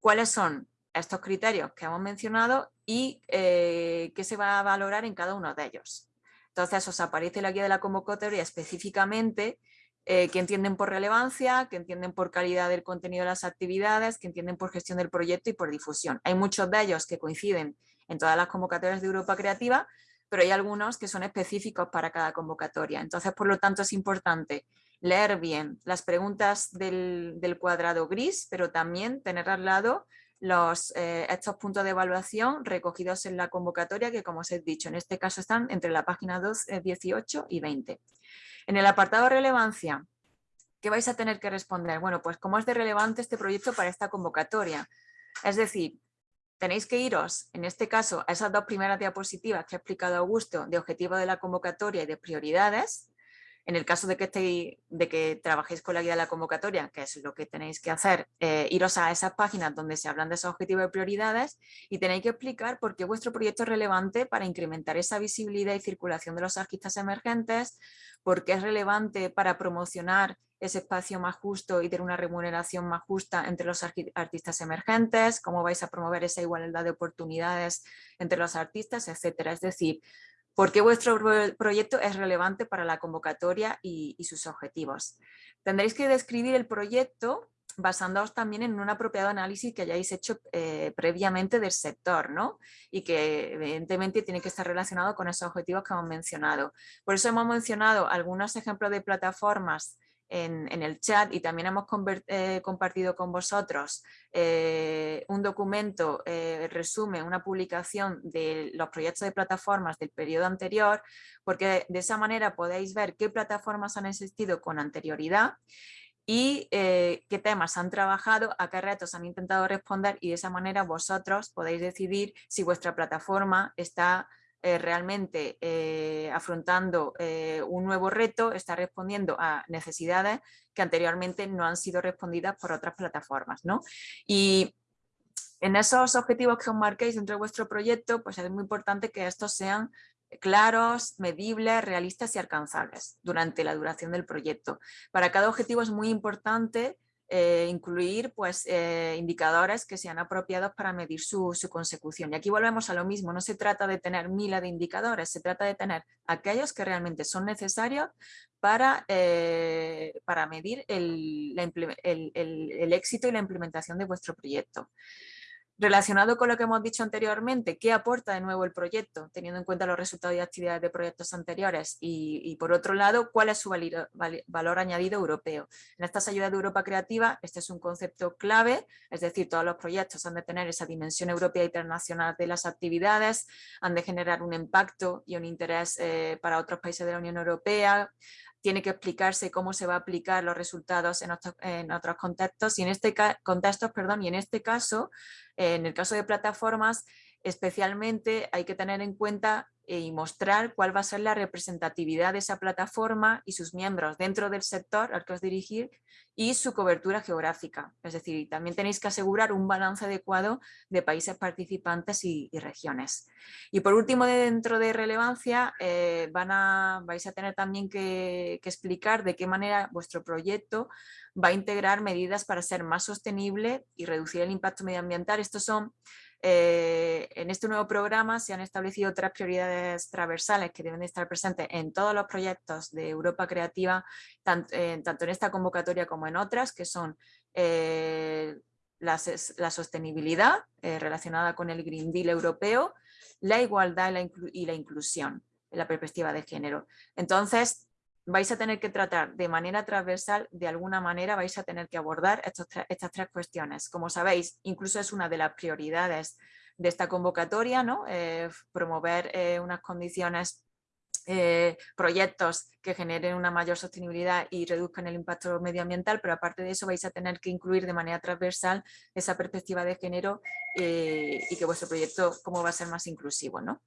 cuáles son estos criterios que hemos mencionado y eh, qué se va a valorar en cada uno de ellos. Entonces os aparece la guía de la convocatoria específicamente eh, que entienden por relevancia, que entienden por calidad del contenido de las actividades, que entienden por gestión del proyecto y por difusión. Hay muchos de ellos que coinciden en todas las convocatorias de Europa Creativa, pero hay algunos que son específicos para cada convocatoria. Entonces, por lo tanto, es importante leer bien las preguntas del, cuadrado gris, pero también tener al lado los, eh, estos puntos de evaluación recogidos en la convocatoria que como os he dicho, en este caso están entre la página 2, 18 eh, y 20. En el apartado relevancia, ¿qué vais a tener que responder? Bueno, pues cómo es de relevante este proyecto para esta convocatoria. Es decir, tenéis que iros, en este caso, a esas dos primeras diapositivas que ha explicado Augusto de objetivo de la convocatoria y de prioridades, en el caso de que, de que trabajéis con la guía de la convocatoria, que es lo que tenéis que hacer, eh, iros a esas páginas donde se hablan de esos objetivos y prioridades y tenéis que explicar por qué vuestro proyecto es relevante para incrementar esa visibilidad y circulación de los artistas emergentes, por qué es relevante para promocionar ese espacio más justo y tener una remuneración más justa entre los artistas emergentes, cómo vais a promover esa igualdad de oportunidades entre los artistas, etcétera. Es decir, por qué vuestro proyecto es relevante para la convocatoria y, sus objetivos. Tendréis que describir el proyecto basándoos también en un apropiado análisis que hayáis hecho eh, previamente del sector, ¿no? Y que evidentemente tiene que estar relacionado con esos objetivos que hemos mencionado. Por eso hemos mencionado algunos ejemplos de plataformas en, el chat y también hemos eh, compartido con vosotros eh, un documento, eh, resumen, una publicación de los proyectos de plataformas del periodo anterior, porque de esa manera podéis ver qué plataformas han existido con anterioridad y qué temas han trabajado, a qué retos han intentado responder y de esa manera vosotros podéis decidir si vuestra plataforma está eh, realmente eh, afrontando un nuevo reto, está respondiendo a necesidades que anteriormente no han sido respondidas por otras plataformas. ¿no? Y en esos objetivos que os marquéis dentro de vuestro proyecto, pues es muy importante que estos sean claros, medibles, realistas y alcanzables durante la duración del proyecto. Para cada objetivo es muy importante eh, incluir pues, eh, indicadores que sean apropiados para medir su, consecución. Y aquí volvemos a lo mismo, no se trata de tener miles de indicadores, se trata de tener aquellos que realmente son necesarios para, eh, para medir el, el éxito y la implementación de vuestro proyecto. Relacionado con lo que hemos dicho anteriormente, ¿qué aporta de nuevo el proyecto, teniendo en cuenta los resultados y actividades de proyectos anteriores? Y, por otro lado, ¿cuál es su valor añadido europeo? En estas ayudas de Europa Creativa, este es un concepto clave, es decir, todos los proyectos han de tener esa dimensión europea e internacional de las actividades, han de generar un impacto y un interés eh, para otros países de la Unión Europea, tiene que explicarse cómo se va a aplicar los resultados en otros, en otros contextos y en este contextos, perdón, y en este caso, en el caso de plataformas, especialmente hay que tener en cuenta eh, y mostrar cuál va a ser la representatividad de esa plataforma y sus miembros dentro del sector al que os dirigir y su cobertura geográfica. Es decir, también tenéis que asegurar un balance adecuado de países participantes y, regiones. Y por último, dentro de relevancia, eh, van a, vais a tener también que, que explicar de qué manera vuestro proyecto va a integrar medidas para ser más sostenible y reducir el impacto medioambiental. Estos son eh, en este nuevo programa se han establecido tres prioridades transversales que deben estar presentes en todos los proyectos de Europa Creativa, eh, tanto, en esta convocatoria como en otras, que son eh, la, sostenibilidad relacionada con el Green Deal europeo, la igualdad y la, inclusión en la perspectiva de género. Entonces, vais a tener que tratar de manera transversal, de alguna manera vais a tener que abordar estas tres cuestiones. Como sabéis, incluso es una de las prioridades de esta convocatoria, ¿no? Eh, promover eh, unas condiciones, eh, proyectos que generen una mayor sostenibilidad y reduzcan el impacto medioambiental, pero aparte de eso vais a tener que incluir de manera transversal esa perspectiva de género y que vuestro proyecto cómo va a ser más inclusivo. ¿no?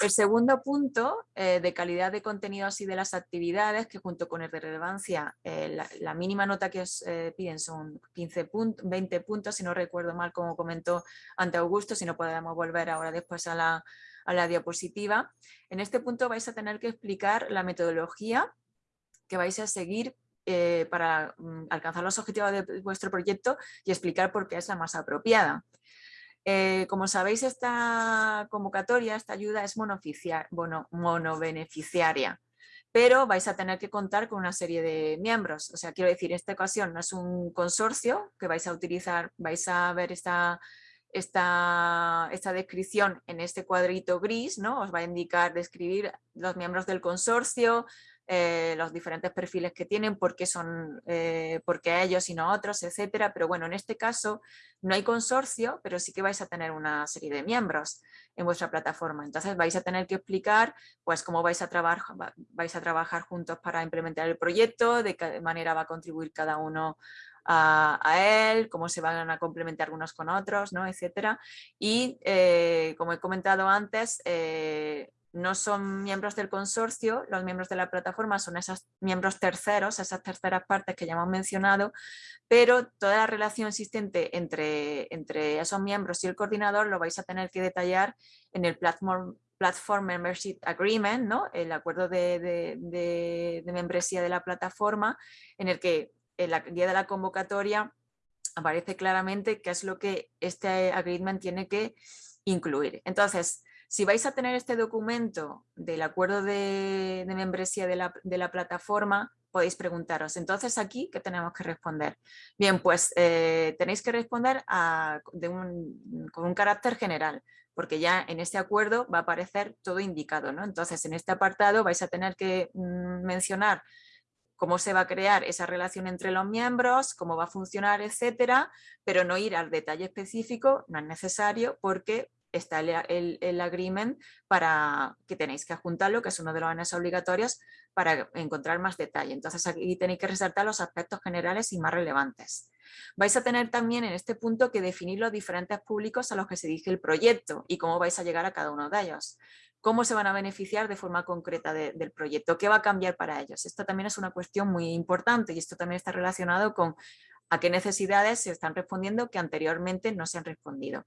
El segundo punto eh, de calidad de contenidos y de las actividades, que junto con el de relevancia, eh, la, mínima nota que os eh, piden son 15 puntos, 20 puntos, si no recuerdo mal como comentó ante Augusto, si no podemos volver ahora después a la, a la diapositiva. En este punto vais a tener que explicar la metodología que vais a seguir para mm, alcanzar los objetivos de vuestro proyecto y explicar por qué es la más apropiada. Eh, como sabéis, esta convocatoria, esta ayuda es monobeneficiaria, pero vais a tener que contar con una serie de miembros. O sea, quiero decir, esta ocasión no es un consorcio que vais a utilizar, vais a ver esta, esta, esta descripción en este cuadrito gris, ¿no? Os va a indicar, describir los miembros del consorcio, eh, los diferentes perfiles que tienen, por qué, son, eh, ellos y no otros, etcétera. Pero bueno, en este caso no hay consorcio, pero sí que vais a tener una serie de miembros en vuestra plataforma. Entonces vais a tener que explicar pues, cómo vais a, trabajar, vais a trabajar juntos para implementar el proyecto, de qué manera va a contribuir cada uno a, él, cómo se van a complementar unos con otros, ¿no? etcétera. Y eh, como he comentado antes, no son miembros del consorcio, los miembros de la plataforma son esos miembros terceros, esas terceras partes que ya hemos mencionado, pero toda la relación existente entre, entre esos miembros y el coordinador lo vais a tener que detallar en el Platform, Platform Membership Agreement, ¿no? el acuerdo de, de membresía de la plataforma, en el que en la guía de la convocatoria aparece claramente qué es lo que este agreement tiene que incluir. Entonces, si vais a tener este documento del acuerdo de, membresía de la, plataforma, podéis preguntaros, entonces aquí, ¿qué tenemos que responder? Bien, pues eh, tenéis que responder con un carácter general, porque ya en este acuerdo va a aparecer todo indicado. ¿no? Entonces, en este apartado vais a tener que mm, mencionar cómo se va a crear esa relación entre los miembros, cómo va a funcionar, etcétera, pero no ir al detalle específico, no es necesario porque está el, el, agreement para que tenéis que adjuntarlo, que es uno de los anexos obligatorios para encontrar más detalle. Entonces aquí tenéis que resaltar los aspectos generales y más relevantes. Vais a tener también en este punto que definir los diferentes públicos a los que se dirige el proyecto y cómo vais a llegar a cada uno de ellos. Cómo se van a beneficiar de forma concreta del proyecto, qué va a cambiar para ellos. Esto también es una cuestión muy importante y esto también está relacionado con a qué necesidades se están respondiendo que anteriormente no se han respondido.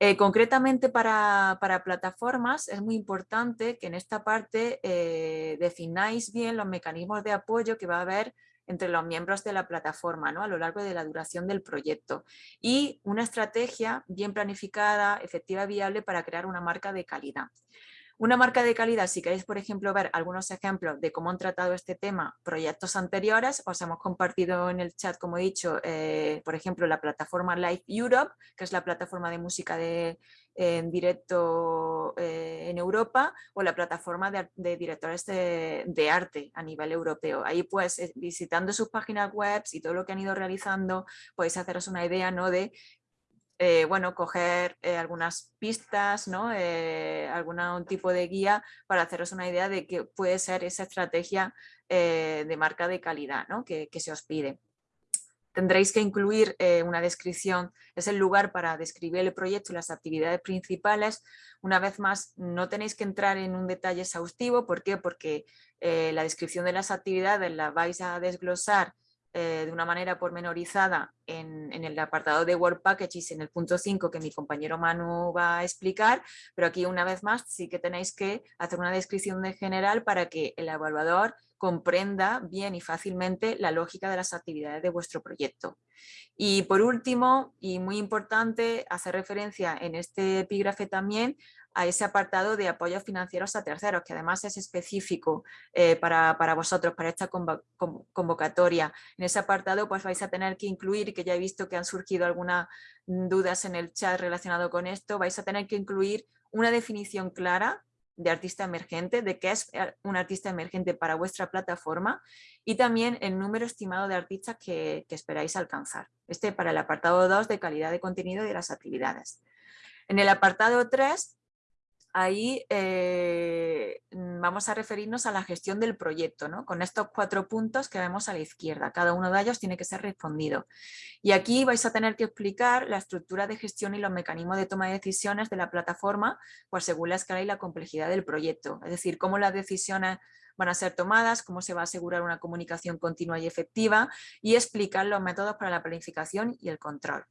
Eh, concretamente para, plataformas es muy importante que en esta parte eh, defináis bien los mecanismos de apoyo que va a haber entre los miembros de la plataforma ¿no? a lo largo de la duración del proyecto y una estrategia bien planificada, efectiva y viable para crear una marca de calidad. Una marca de calidad, si queréis, por ejemplo, ver algunos ejemplos de cómo han tratado este tema proyectos anteriores, os hemos compartido en el chat, como he dicho, eh, por ejemplo, la plataforma Live Europe, que es la plataforma de música de, en directo eh, en Europa, o la plataforma de, directores de, arte a nivel europeo. Ahí, pues, eh, visitando sus páginas web y todo lo que han ido realizando, podéis haceros una idea ¿no? de eh, bueno, coger eh, algunas pistas, ¿no? Eh, algún tipo de guía para haceros una idea de qué puede ser esa estrategia de marca de calidad que, se os pide. Tendréis que incluir una descripción, es el lugar para describir el proyecto y las actividades principales. Una vez más, no tenéis que entrar en un detalle exhaustivo, ¿por qué? Porque la descripción de las actividades la vais a desglosar eh, de una manera pormenorizada en, el apartado de Word Packages en el punto 5 que mi compañero Manu va a explicar, pero aquí una vez más sí que tenéis que hacer una descripción de general para que el evaluador comprenda bien y fácilmente la lógica de las actividades de vuestro proyecto. Y por último, y muy importante, hacer referencia en este epígrafe también a ese apartado de apoyos financieros a terceros, que además es específico eh, para, vosotros, para esta convocatoria. En ese apartado pues vais a tener que incluir, que ya he visto que han surgido algunas dudas en el chat relacionado con esto, vais a tener que incluir una definición clara de artista emergente, de qué es eh, un artista emergente para vuestra plataforma y también el número estimado de artistas que, que esperáis alcanzar. Este para el apartado 2 de calidad de contenido y de las actividades. En el apartado 3 ahí eh, vamos a referirnos a la gestión del proyecto, ¿no? con estos cuatro puntos que vemos a la izquierda. Cada uno de ellos tiene que ser respondido. Y aquí vais a tener que explicar la estructura de gestión y los mecanismos de toma de decisiones de la plataforma pues según la escala y la complejidad del proyecto. Es decir, cómo las decisiones van a ser tomadas, cómo se va a asegurar una comunicación continua y efectiva y explicar los métodos para la planificación y el control.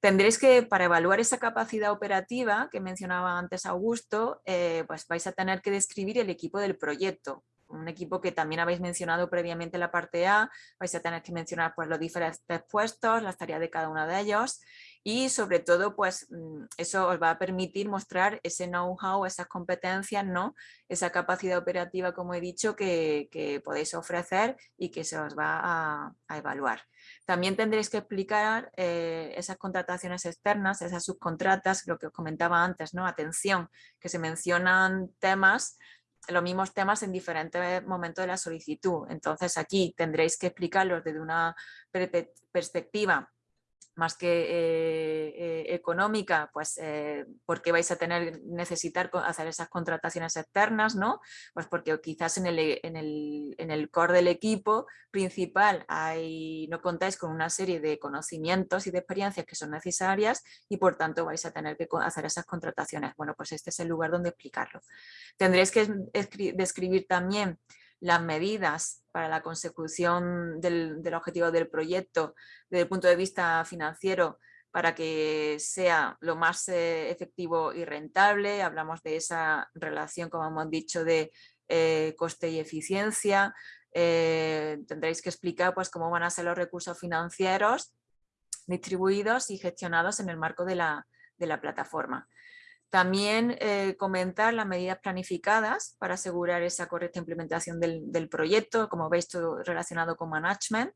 Tendréis que, para evaluar esa capacidad operativa que mencionaba antes Augusto, eh, pues vais a tener que describir el equipo del proyecto. Un equipo que también habéis mencionado previamente en la parte A, vais a tener que mencionar pues, los diferentes puestos, las tareas de cada uno de ellos y sobre todo pues mm, eso os va a permitir mostrar ese know-how, esas competencias, ¿no? esa capacidad operativa como he dicho que, podéis ofrecer y que se os va a evaluar. También tendréis que explicar eh, esas contrataciones externas, esas subcontratas, lo que os comentaba antes, ¿no? Atención, que se mencionan temas, los mismos temas en diferentes momentos de la solicitud. Entonces aquí tendréis que explicarlos desde una perspectiva más que eh, eh, económica, pues eh, porque vais a tener necesitar hacer esas contrataciones externas, ¿no? Pues porque quizás en el, en el, en el core del equipo principal hay, no contáis con una serie de conocimientos y de experiencias que son necesarias y por tanto vais a tener que hacer esas contrataciones. Bueno, pues este es el lugar donde explicarlo. Tendréis que describir también las medidas para la consecución del, objetivo del proyecto desde el punto de vista financiero para que sea lo más eh, efectivo y rentable. Hablamos de esa relación, como hemos dicho, de eh, coste y eficiencia. Eh, tendréis que explicar pues, cómo van a ser los recursos financieros distribuidos y gestionados en el marco de la plataforma. También eh, comentar las medidas planificadas para asegurar esa correcta implementación del, proyecto, como veis todo relacionado con management.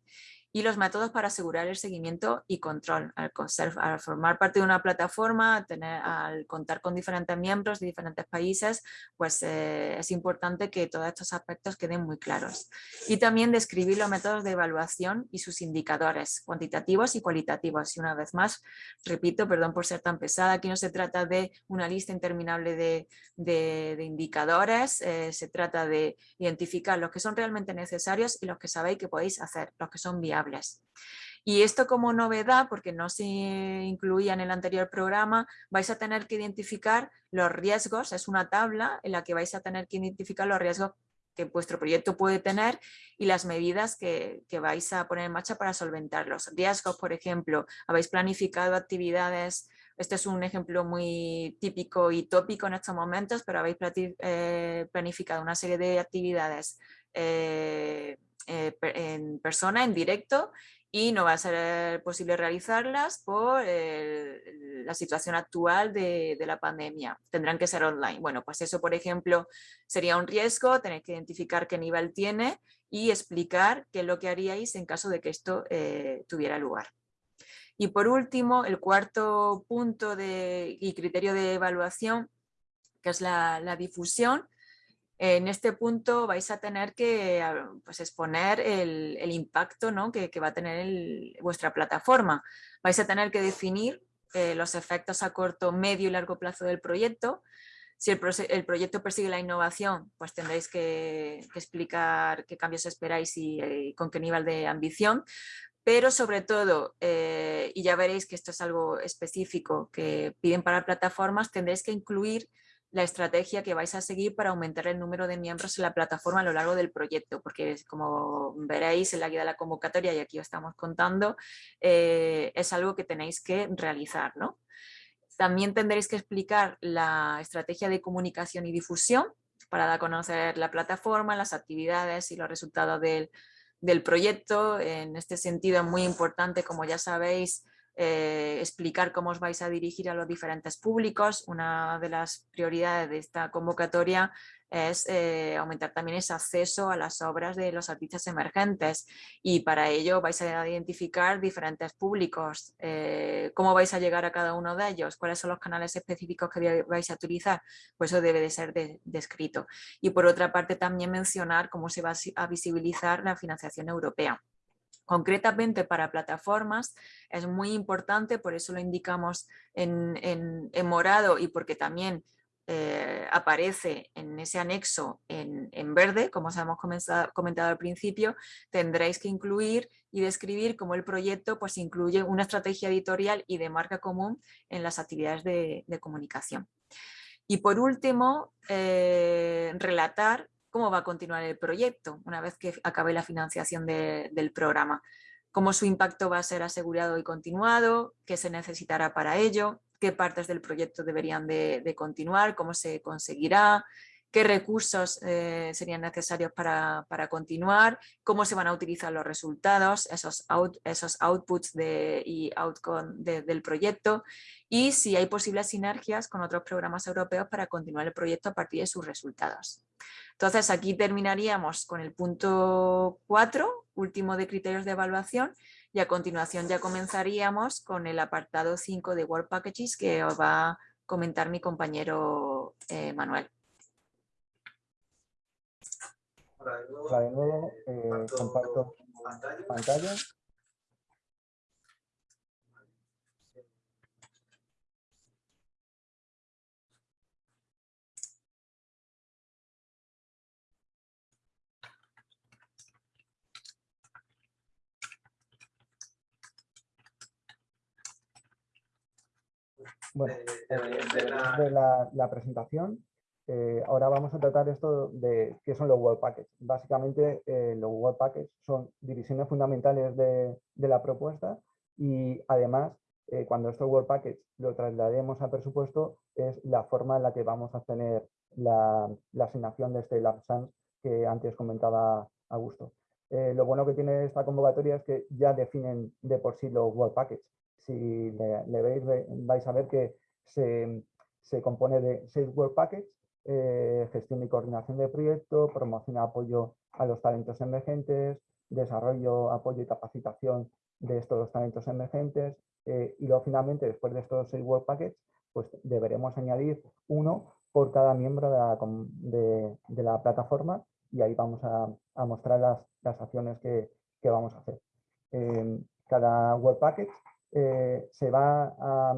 Y los métodos para asegurar el seguimiento y control. Al, al formar parte de una plataforma, tener, al contar con diferentes miembros de diferentes países, pues eh, es importante que todos estos aspectos queden muy claros. Y también describir los métodos de evaluación y sus indicadores cuantitativos y cualitativos. Y una vez más, repito, perdón por ser tan pesada, aquí no se trata de una lista interminable de, de, indicadores, eh, se trata de identificar los que son realmente necesarios y los que sabéis que podéis hacer, los que son viables y esto como novedad, porque no se incluía en el anterior programa, vais a tener que identificar los riesgos, es una tabla en la que vais a tener que identificar los riesgos que vuestro proyecto puede tener y las medidas que, vais a poner en marcha para solventarlos. Riesgos, por ejemplo, habéis planificado actividades, este es un ejemplo muy típico y tópico en estos momentos, pero habéis eh, planificado una serie de actividades eh, eh, en persona, en directo, y no va a ser posible realizarlas por la situación actual de, la pandemia. Tendrán que ser online. Bueno, pues eso, por ejemplo, sería un riesgo, tenéis que identificar qué nivel tiene y explicar qué es lo que haríais en caso de que esto eh, tuviera lugar. Y por último, el cuarto punto de, y criterio de evaluación, que es la difusión, en este punto vais a tener que ah, pues, exponer el, impacto ¿no? que, va a tener vuestra plataforma. Vais a tener que definir eh, los efectos a corto, medio y largo plazo del proyecto. Si el, proyecto persigue la innovación, pues tendréis que, explicar qué cambios esperáis y, eh, con qué nivel de ambición pero sobre todo, eh, y ya veréis que esto es algo específico que piden para plataformas, tendréis que incluir la estrategia que vais a seguir para aumentar el número de miembros en la plataforma a lo largo del proyecto, porque como veréis en la guía de la convocatoria y aquí os estamos contando, eh, es algo que tenéis que realizar. ¿no? También tendréis que explicar la estrategia de comunicación y difusión para dar a conocer la plataforma, las actividades y los resultados del, del proyecto. En este sentido es muy importante, como ya sabéis, eh, explicar cómo os vais a dirigir a los diferentes públicos. Una de las prioridades de esta convocatoria es eh, aumentar también ese acceso a las obras de los artistas emergentes y para ello vais a identificar diferentes públicos, eh, cómo vais a llegar a cada uno de ellos, cuáles son los canales específicos que vais a utilizar, pues eso debe de ser descrito. Y por otra parte también mencionar cómo se va a visibilizar la financiación europea. Concretamente para plataformas es muy importante, por eso lo indicamos en, morado y porque también eh, aparece en ese anexo en, verde, como os hemos comentado al principio, tendréis que incluir y describir cómo el proyecto pues, incluye una estrategia editorial y de marca común en las actividades de, comunicación. Y por último, eh, relatar cómo va a continuar el proyecto una vez que acabe la financiación del programa, cómo su impacto va a ser asegurado y continuado, qué se necesitará para ello, qué partes del proyecto deberían de continuar, cómo se conseguirá, qué recursos eh, serían necesarios para, continuar, cómo se van a utilizar los resultados, esos, esos outputs de, y outcome del proyecto y si hay posibles sinergias con otros programas europeos para continuar el proyecto a partir de sus resultados. Entonces aquí terminaríamos con el punto 4, último de criterios de evaluación, y a continuación ya comenzaríamos con el apartado 5 de Work Packages que os va a comentar mi compañero eh, Manuel. Hola de nuevo, eh, comparto pantalla. Bueno, eh, de la, la presentación eh, ahora vamos a tratar esto de qué son los web packets. Básicamente eh, los web packets son divisiones fundamentales de, la propuesta y además eh, cuando estos web packets lo traslademos a presupuesto es la forma en la que vamos a obtener la, asignación de este LabSANS que antes comentaba Augusto. lo bueno que tiene esta convocatoria es que ya definen de por sí los web packets. Si le, veis, vais a ver que se, se compone de seis web packets eh, gestión y coordinación de proyectos, promoción y apoyo a los talentos emergentes, desarrollo, apoyo y capacitación de estos talentos emergentes. Eh, y luego finalmente, después de estos seis Work Packets, pues deberemos añadir uno por cada miembro de la, plataforma y ahí vamos a, mostrar las, acciones que, vamos a hacer. cada Work Packet eh, se, va a,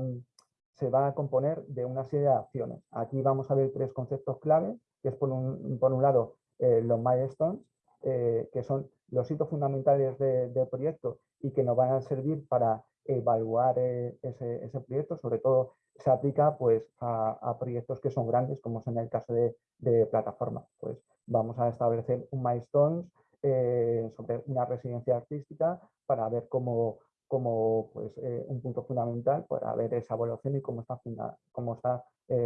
se va a componer de una serie de acciones. Aquí vamos a ver tres conceptos clave, que es por un, por un lado eh, los milestones, eh, que son los hitos fundamentales del proyecto y que nos van a servir para evaluar ese, ese, proyecto, sobre todo se aplica pues, a, proyectos que son grandes, como es en el caso de, de plataforma. Pues vamos a establecer un milestone sobre una residencia artística para ver cómo, como pues, un punto fundamental para ver esa evaluación y cómo está, cómo está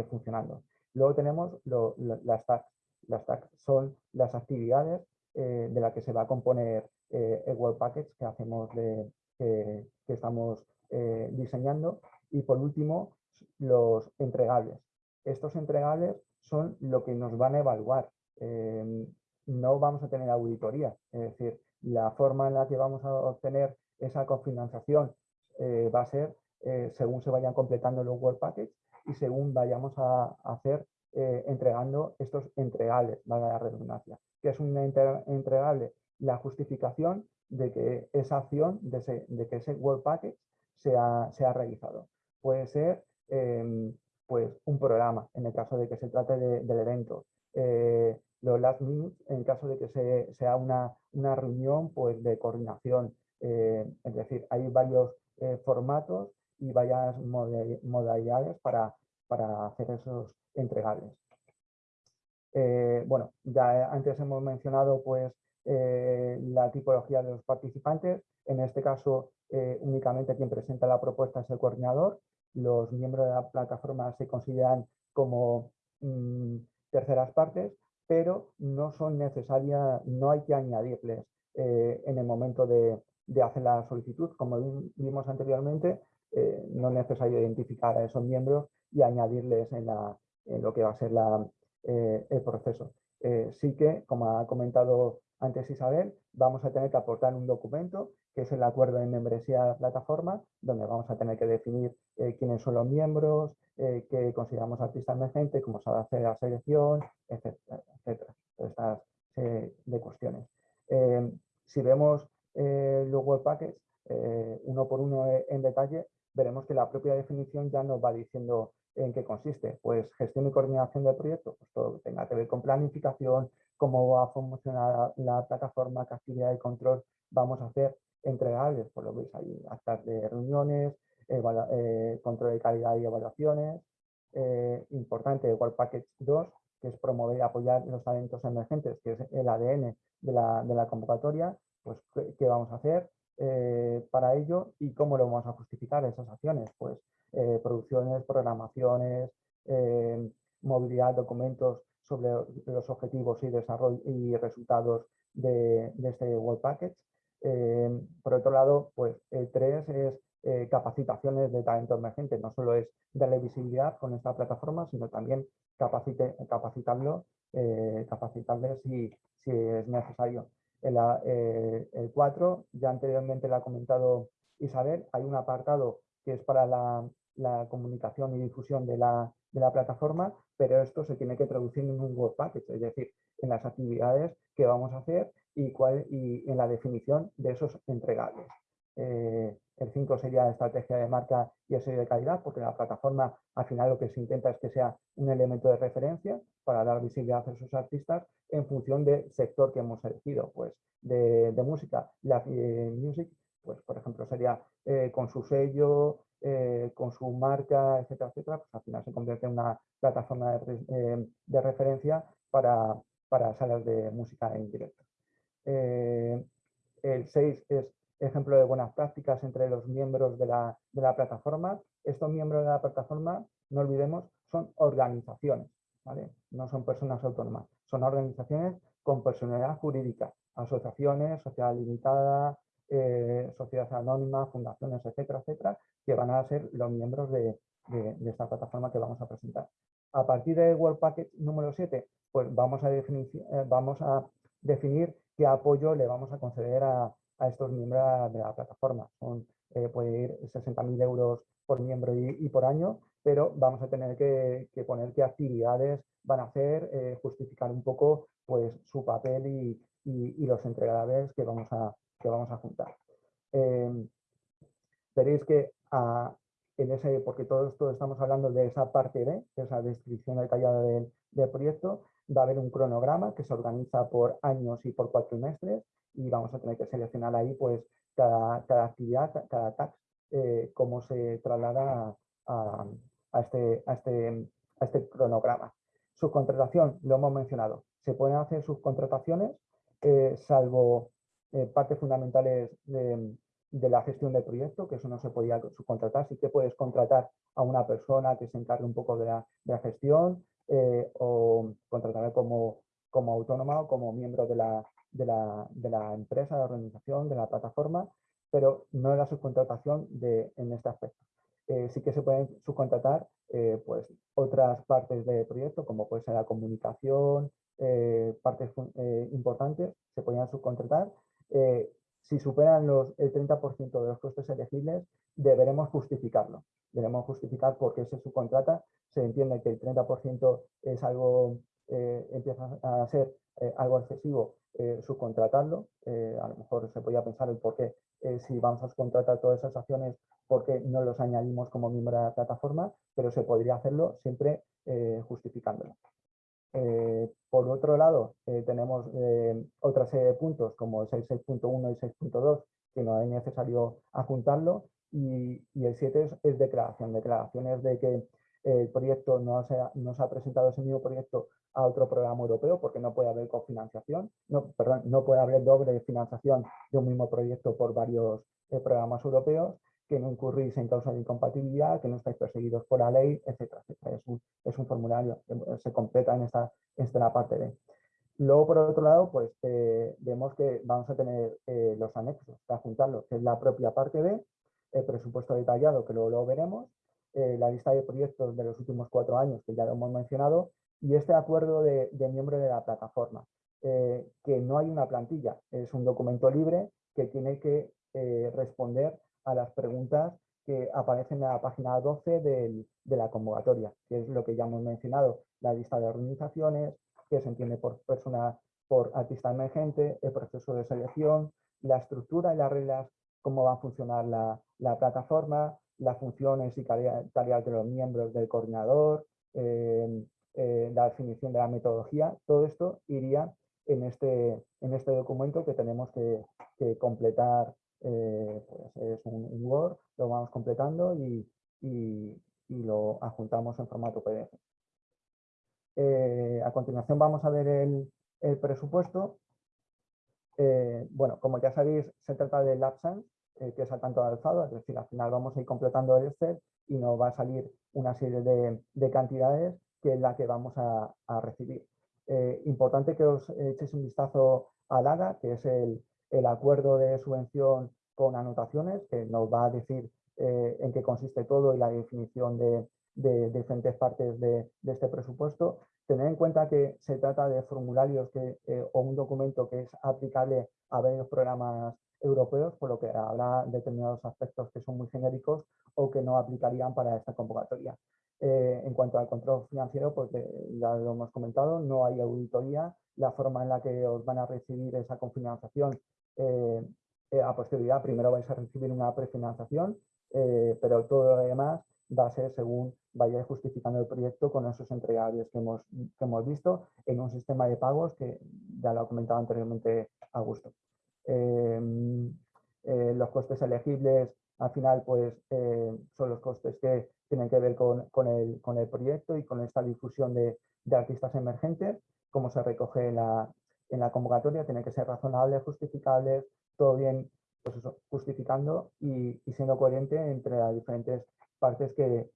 funcionando. Luego tenemos las tags. Las tags son las actividades eh, de las que se va a componer eh, el World Package que hacemos de, que, estamos eh, diseñando. Y por último, los entregables. Estos entregables son lo que nos van a evaluar. no vamos a tener auditoría, es decir, la forma en la que vamos a obtener esa cofinanciación va a ser según se vayan completando los World Package y según vayamos a hacer eh, entregando estos entregables, valga la redundancia. que es un entregable? La justificación de que esa acción, de, que ese World Package se ha, realizado. Puede ser em, pues un programa, en el caso de que se trate del evento. Eh, los last minutes, en caso de que sea una, una reunión pues, de coordinación. Eh, es decir, hay varios formatos y varias modalidades para, para hacer esos entregables. Eh, bueno, ya antes hemos mencionado pues, eh, la tipología de los participantes. En este caso, eh, únicamente quien presenta la propuesta es el coordinador. Los miembros de la plataforma se consideran como mm, terceras partes, pero no son necesarias, no hay que añadirles en el momento de, de, hacer la solicitud. Como vimos anteriormente, no es necesario identificar a esos miembros y añadirles en, lo que va a ser eh, el proceso. Eh, sí que, como ha comentado antes Isabel, vamos a tener que aportar un documento que es el acuerdo de membresía de la plataforma, donde vamos a tener que definir eh, quiénes son los miembros, qué consideramos artista emergente, cómo se hacer la selección, etcétera, etcétera. Estas de cuestiones. si vemos los web packets, uno por uno en detalle, veremos que la propia definición ya nos va diciendo en qué consiste. Pues gestión y coordinación del proyecto, pues todo lo que tenga que ver con planificación, cómo va a funcionar la, plataforma, qué actividad de control vamos a hacer entregables, por lo veis ahí, actas de reuniones, eh, control de calidad y evaluaciones. Eh, importante, World Package 2, que es promover y apoyar los talentos emergentes, que es el ADN de la convocatoria, pues qué vamos a hacer, eh, para ello y cómo lo vamos a justificar esas acciones. Pues eh, producciones, programaciones, eh, movilidad, documentos sobre los objetivos y desarrollo y resultados de, este World Package. por otro lado, pues el 3 es capacitaciones de talento emergente, no solo es darle visibilidad con esta plataforma, sino también capacite, capacitarlo, capacitarle si, si es necesario. Eh, el, 4, ya anteriormente lo ha comentado Isabel, hay un apartado que es para la, comunicación y difusión de la, plataforma, pero esto se tiene que traducir en un Word Package, es decir, en las actividades que vamos a hacer y, cuál, y en la definición de esos entregables. Eh, el 5 sería estrategia de marca y el sello de calidad, porque la plataforma al final lo que se intenta es que sea un elemento de referencia para dar visibilidad a esos artistas en función del sector que hemos elegido. Pues de, música, la eh, music, pues por ejemplo sería eh, con su sello, con su marca, etcétera, etcétera, pues al final se convierte en una plataforma de, de referencia para, para, salas de música en directo. el 6 es ejemplo de buenas prácticas entre los miembros de la, plataforma. Estos miembros de la plataforma, no olvidemos, son organizaciones, ¿vale? no son personas autónomas, son organizaciones con personalidad jurídica, asociaciones, sociedad limitada, eh, sociedades anónimas, fundaciones, etcétera, etcétera, que van a ser los miembros de, esta plataforma que vamos a presentar. A partir del World Package número 7, pues vamos a definir, eh, vamos a definir qué apoyo le vamos a conceder a, estos miembros de la plataforma. Son, puede ir 60.000 euros por miembro y, por año, pero vamos a tener que, poner qué actividades van a hacer, justificar un poco pues, su papel y, los entregables que vamos a, que vamos a juntar. veréis que a, en ese, porque todo esto estamos hablando de esa parte B, esa descripción detallada del, proyecto, va a haber un cronograma que se organiza por años y por cuatrimestres y vamos a tener que seleccionar ahí pues cada, actividad, cada tax, eh, cómo se traslada a, este, a, este, a este cronograma. Subcontratación, lo hemos mencionado, se pueden hacer subcontrataciones, eh, salvo eh, partes fundamentales de, de la gestión del proyecto, que eso no se podía subcontratar, sí que puedes contratar a una persona que se encargue un poco de la, gestión eh, o contratar como, como autónoma o como miembro de la, de la, de la empresa, de la organización, de la plataforma, pero no la subcontratación de, en este aspecto. Eh, sí que se pueden subcontratar eh, pues, otras partes del proyecto, como puede ser la comunicación, partes importantes, se podrían subcontratar si superan los, el 30% de los costes elegibles, deberemos justificarlo. Debemos justificar por qué se subcontrata. Se entiende que el 30% es algo, eh, empieza a ser eh, algo excesivo eh, subcontratarlo. a lo mejor se podría pensar el por qué, si vamos a subcontratar todas esas acciones, por qué no los añadimos como miembro de la plataforma, pero se podría hacerlo siempre justificándolo. Eh, por otro lado, eh, tenemos eh, otra serie de puntos como el 6.1 y 6.2 que no es necesario adjuntarlo y, el 7 es, declaración, declaraciones de que el proyecto no se, ha, no se ha presentado ese mismo proyecto a otro programa europeo porque no puede haber cofinanciación, no, perdón, no puede haber doble financiación de un mismo proyecto por varios programas europeos que no incurrís en causa de incompatibilidad, que no estáis perseguidos por la ley, etcétera, Es, un, es un, formulario que se completa en esta, esta parte de. Luego, por otro lado, pues eh, vemos que vamos a tener eh, los anexos para juntarlos, que es la propia parte B, el presupuesto detallado, que luego lo veremos, eh, la lista de proyectos de los últimos cuatro años, que ya lo hemos mencionado, y este acuerdo de, miembro de la plataforma, que no hay una plantilla, es un documento libre que tiene que responder a las preguntas que aparecen en la página 12 de la convocatoria, que es lo que ya hemos mencionado, la lista de organizaciones, que se entiende por persona, por artista emergente, el proceso de selección, la estructura y las reglas, cómo va a funcionar la, plataforma, las funciones y tareas de los miembros del coordinador, eh, eh, la definición de la metodología, todo esto iría en este, en este documento que tenemos que, completar eh, pues es un, Word, lo vamos completando y, lo adjuntamos en formato PDF. Eh, a continuación vamos a ver el, presupuesto. Bueno, como ya sabéis, se trata del AppSense, que es al tanto de alzado, es decir, al final vamos a ir completando el Excel y nos va a salir una serie de, cantidades que la que vamos a, recibir. importante que os echéis un vistazo al AGA, que es el, el acuerdo de subvención con anotaciones que nos va a decir eh, en qué consiste todo y la definición de, diferentes partes de, este presupuesto. Tener en cuenta que se trata de formularios que, eh, o un documento que es aplicable a varios programas europeos, por lo que habrá determinados aspectos que son muy genéricos o que no aplicarían para esta convocatoria. Eh, en cuanto al control financiero, pues ya lo hemos comentado, no hay auditoría. La forma en la que os van a recibir esa confinanciación eh, eh, a posterioridad, primero vais a recibir una prefinanciación, eh, pero todo lo demás va a ser según vayáis justificando el proyecto con esos entregables que hemos, que hemos visto en un sistema de pagos que ya lo ha comentado anteriormente Augusto. los costes elegibles al final pues son los costes que tienen que ver con, el, proyecto y con esta difusión de, artistas emergentes, como se recoge en la, convocatoria tiene que ser razonable, justificable, todo bien pues justificando y, siendo coherente entre las diferentes partes que,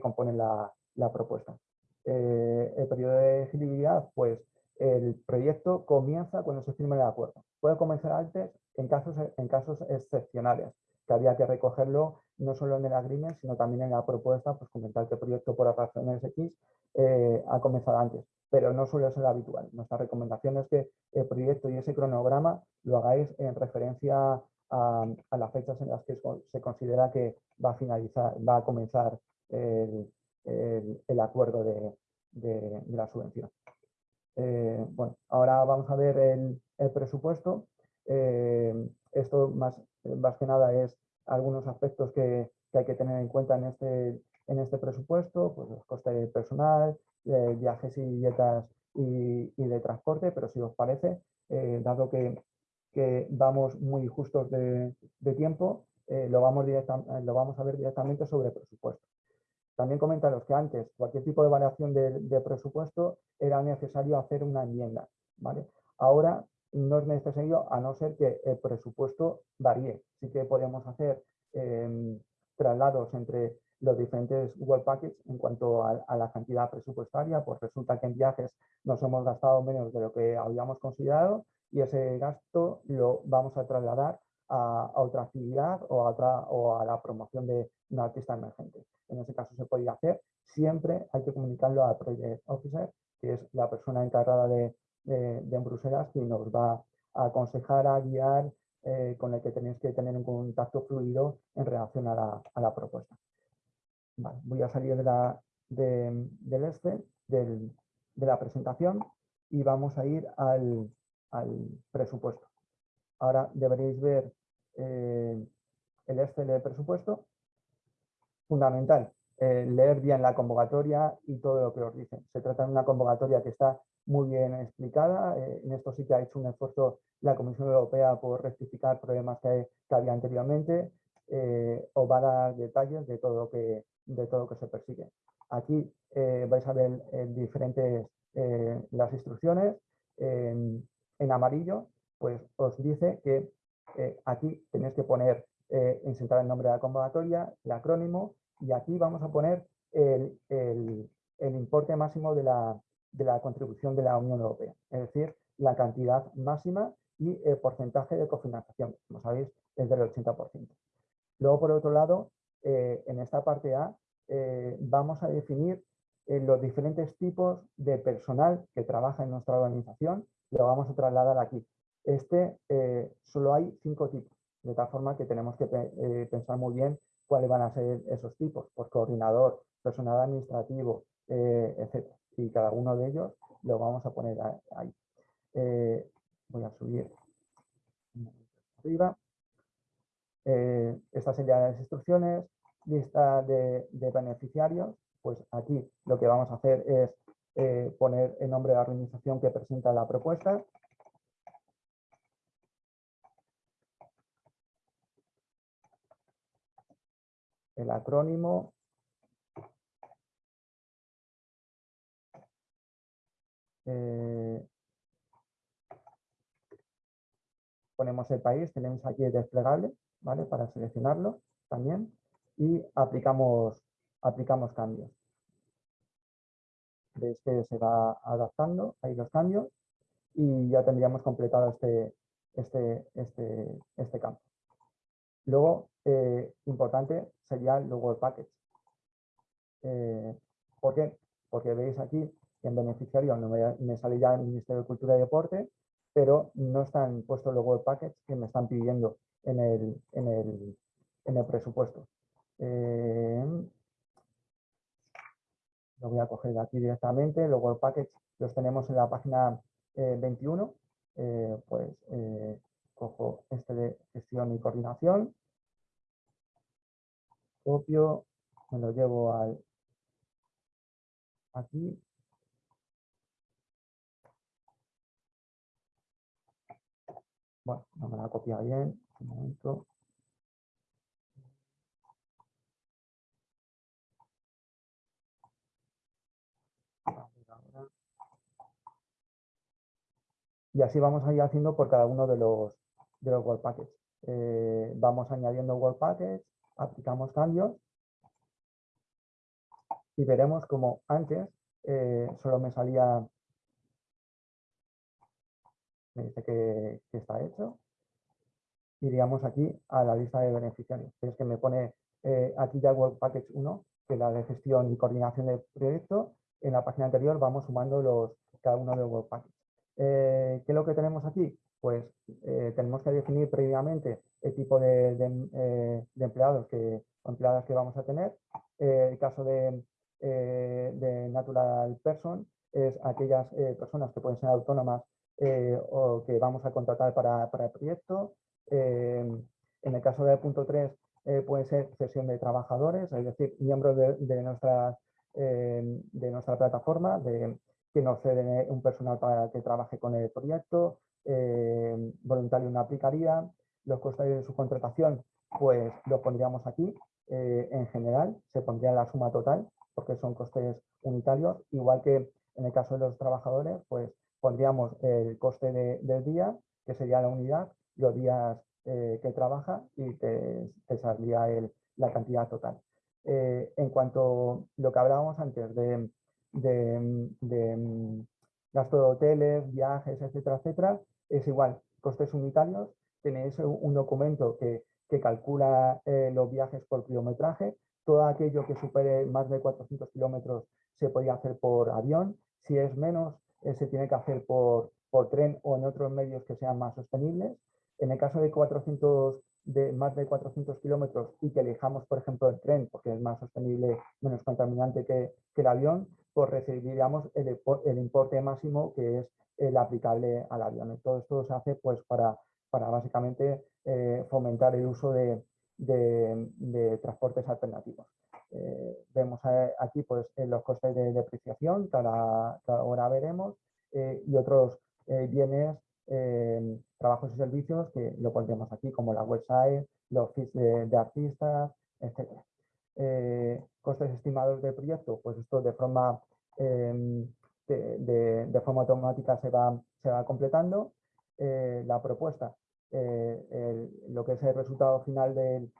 componen la, propuesta. Eh, el periodo de elegibilidad, pues el proyecto comienza cuando se firme el acuerdo. Puede comenzar antes en en casos excepcionales, que había que recogerlo no solo en el agreement, sino también en la propuesta, pues comentar que el proyecto por razones X eh, ha comenzado antes pero no suele ser habitual. Nuestra recomendación es que el proyecto y ese cronograma lo hagáis en referencia a, las fechas en las que se considera que va a finalizar, va a comenzar el, acuerdo de, la subvención. Eh, bueno, ahora vamos a ver el, presupuesto. Eh, esto más, más que nada es algunos aspectos que, hay que tener en cuenta en este, en este presupuesto, pues los costes de personal, de viajes y dietas y, de transporte, pero si os parece, eh, dado que, vamos muy justos de, tiempo, eh, lo, vamos lo vamos a ver directamente sobre presupuesto. También comentaros que antes cualquier tipo de variación de, presupuesto era necesario hacer una enmienda. ¿vale? Ahora no es necesario a no ser que el presupuesto varíe. Sí que podemos hacer em, traslados entre los diferentes World Packets en cuanto a, la cantidad presupuestaria, pues resulta que en viajes nos hemos gastado menos de lo que habíamos considerado y ese gasto lo vamos a trasladar a, otra actividad o a, otra, o a la promoción de un artista emergente. En ese caso se podría hacer, siempre hay que comunicarlo al Project Officer, que es la persona encargada de, de, Bruselas, que nos va a aconsejar, a guiar, eh, con el que tenéis que tener un contacto fluido en relación a la, a la propuesta voy a salir de la, del este, de la presentación y vamos a ir al, presupuesto. Ahora deberéis ver eh, el este del presupuesto. Fundamental, eh, leer bien la convocatoria y todo lo que os dicen. Se trata de una convocatoria que está muy bien explicada. Eh, en esto sí que ha hecho un esfuerzo la Comisión Europea por rectificar problemas que, que había anteriormente. os va a dar detalles de todo lo que de todo lo que se persigue. Aquí eh, vais a ver diferentes eh, las instrucciones. En, amarillo, pues os dice que eh, aquí tenéis que poner, insertar el nombre de la convocatoria, el acrónimo, y aquí vamos a poner el, importe máximo de la, de la contribución de la Unión Europea, es decir, la cantidad máxima y el porcentaje de cofinanciación, como sabéis, es del 80%. Luego, por otro lado, eh, en esta parte A eh, vamos a definir eh, los diferentes tipos de personal que trabaja en nuestra organización, lo vamos a trasladar aquí. Este solo hay cinco tipos, de tal forma que tenemos que pensar muy bien cuáles van a ser esos tipos, por coordinador, personal administrativo, etc. Y cada uno de ellos lo vamos a poner ahí. voy a subir arriba. estas serían las instrucciones lista de, beneficiarios, pues aquí lo que vamos a hacer es eh, poner el nombre de la organización que presenta la propuesta. El acrónimo. Eh, ponemos el país, tenemos aquí el desplegable, ¿vale? Para seleccionarlo también y aplicamos, aplicamos cambios. Veis que se va adaptando ahí los cambios y ya tendríamos completado este, este, este, este campo. Luego, eh, importante sería el Package. Eh, ¿Por qué? Porque veis aquí en beneficiario no me, sale ya el Ministerio de Cultura y Deporte, pero no están puestos los World Package que me están pidiendo en el, en el, en el presupuesto. Eh, lo voy a coger aquí directamente. Los World Package los tenemos en la página 21. Eh, eh, pues cojo este de gestión y coordinación. Copio, me lo llevo al aquí. Bueno, no me la copia bien. Un momento. Y así vamos a ir haciendo por cada uno de los, de los World Packets. Eh, vamos añadiendo World Packets, aplicamos cambios y veremos como antes eh, solo me salía, me dice que, está hecho, iríamos aquí a la lista de beneficiarios. Es que me pone eh, aquí ya World Package 1, que es la de gestión y coordinación del proyecto, en la página anterior vamos sumando los, cada uno de los webpackets. ¿Qué es lo que tenemos aquí? Pues tenemos que definir previamente el tipo de, empleados que, o empleadas que vamos a tener. el caso de, de Natural Person es aquellas personas que pueden ser autónomas o que vamos a contratar para, para el proyecto. en el caso de punto 3 eh, puede ser sesión de trabajadores, es decir, miembros de, nuestra, eh, de nuestra plataforma, de, que nos ceden un personal para que trabaje con el proyecto, eh, voluntario no aplicaría, los costes de su contratación, pues los pondríamos aquí, en general, se pondría la suma total, porque son costes unitarios, igual que en el caso de los trabajadores, pues pondríamos el coste del día, que sería la unidad, los días eh, que trabaja y te, te saldría la cantidad total. Eh, en cuanto a lo que hablábamos antes de, de, mm, gasto de hoteles, viajes, etcétera, etcétera, es igual, costes unitarios, tenéis un documento que, que calcula eh, los viajes por kilometraje, todo aquello que supere más de 400 kilómetros se podría hacer por avión, si es menos se tiene que hacer por, por tren o en otros medios que sean más sostenibles en el caso de 400 de más de 400 kilómetros y que elijamos, por ejemplo, el tren, porque es más sostenible, menos contaminante que, el avión, pues recibiríamos el, el, importe máximo que es el aplicable al avión. todo esto se hace pues, para, para básicamente eh, fomentar el uso de, transportes alternativos. Eh, vemos eh, aquí pues, los costes de depreciación, cada, hora veremos, y otros bienes trabajos y servicios que lo pondremos aquí, como la website, los feeds de, artistas, etc. Eh, costes estimados del proyecto, pues esto de forma, em, de, forma automática se va, se va completando. Eh, la propuesta, eh, lo que es el resultado final del,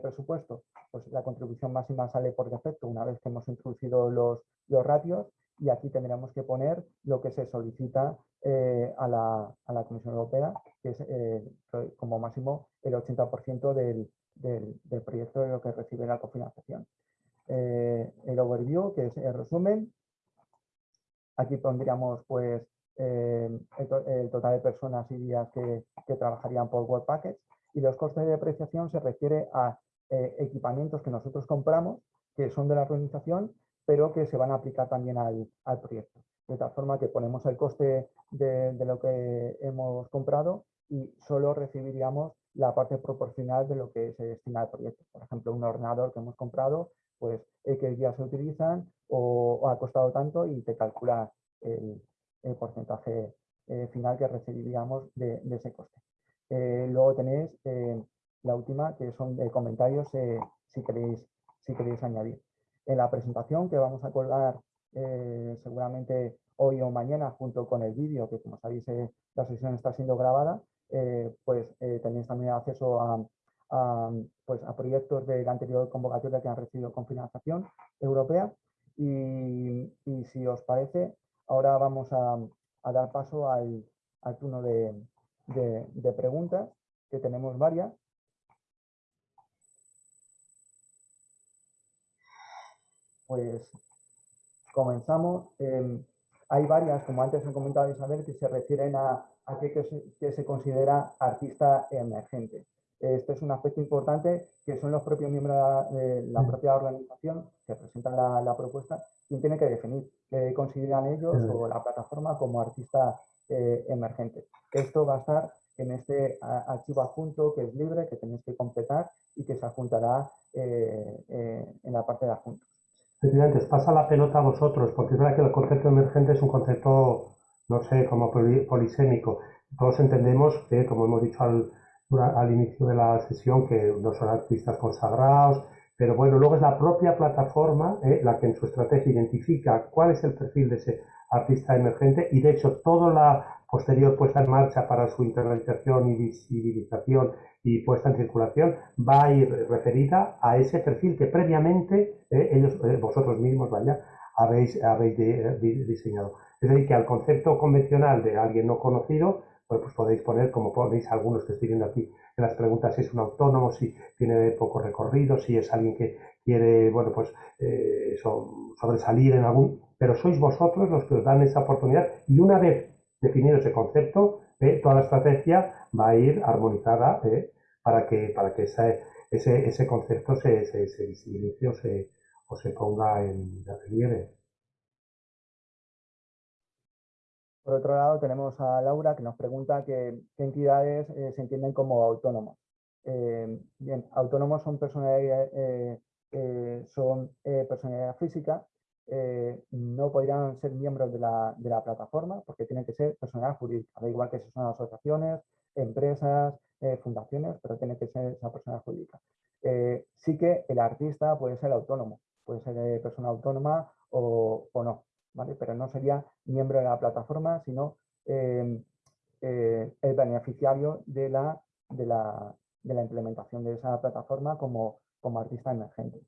presupuesto, pues la contribución máxima sale por defecto una vez que hemos introducido los, los ratios y aquí tendremos que poner lo que se solicita eh, a, la, a, la, Comisión Europea, que es eh, como máximo el 80% del, del, proyecto de lo que recibe la cofinanciación. Eh, el overview, que es el resumen. Aquí pondríamos pues, el, total de personas y días que, que trabajarían por Work Packets y los costes de depreciación se refiere a equipamientos que nosotros compramos, que son de la organización pero que se van a aplicar también al, al proyecto. De tal forma que ponemos el coste de, de, lo que hemos comprado y solo recibiríamos la parte proporcional de lo que se destina al proyecto. Por ejemplo, un ordenador que hemos comprado, pues X días se utilizan o, ha costado tanto y te calcula el, porcentaje eh, final que recibiríamos de, ese coste. Eh, luego tenéis eh, la última, que son de comentarios, si, queréis, si queréis añadir en la presentación que vamos a colgar eh, seguramente hoy o mañana junto con el vídeo, que como sabéis eh, la sesión está siendo grabada, eh, pues tenéis también acceso a, pues, a proyectos de la anterior convocatoria que han recibido con financiación europea. Y, si os parece, ahora vamos a, dar paso al, turno de, de preguntas, que tenemos varias. Pues comenzamos. Em, hay varias, como antes ha comentado Isabel, que se refieren a, a qué que se, considera artista emergente. Este es un aspecto importante que son los propios miembros de la mm. propia organización que presentan la, propuesta quien tiene que definir qué consideran ellos o la plataforma como artista eh, emergente. Esto va a estar en este archivo adjunto que es libre, que tenéis que completar y que se adjuntará eh, eh, en la parte de adjuntos. Os pasa la pelota a vosotros, porque es verdad que el concepto emergente es un concepto, no sé, como polisémico. Todos entendemos que, como hemos dicho al, al inicio de la sesión, que no son artistas consagrados, pero bueno, luego es la propia plataforma eh, la que en su estrategia identifica cuál es el perfil de ese artista emergente y de hecho toda la posterior puesta en marcha para su internalización y visibilización y puesta en circulación va a ir referida a ese perfil que previamente eh, ellos, eh, vosotros mismos vaya, habéis, habéis diseñado. Es decir, que al concepto convencional de alguien no conocido, pues podéis poner, como ponéis algunos que estoy viendo aquí en las preguntas, si es un autónomo, si tiene poco recorrido, si es alguien que quiere, bueno, pues eh, sobresalir en algún... Pero sois vosotros los que os dan esa oportunidad y una vez definido ese concepto, toda la estrategia va a ir armonizada para que, para que ese, ese, concepto se, se, visibilice o se, o se ponga en relieve. Por otro lado, tenemos a Laura que nos pregunta qué entidades eh, se entienden como autónomos. Eh, bien, autónomos son personalidad, eh, son personalidad física, no podrían ser miembros de la, de la, plataforma porque tienen que ser personalidad jurídica, da igual que si son asociaciones, empresas, fundaciones, pero tiene que ser esa persona jurídica. sí que el artista puede ser autónomo, puede ser persona autónoma o, o no. Pero no sería miembro de la plataforma, sino em, eh, el beneficiario de la, de, la, implementación de esa plataforma como, como artista emergente.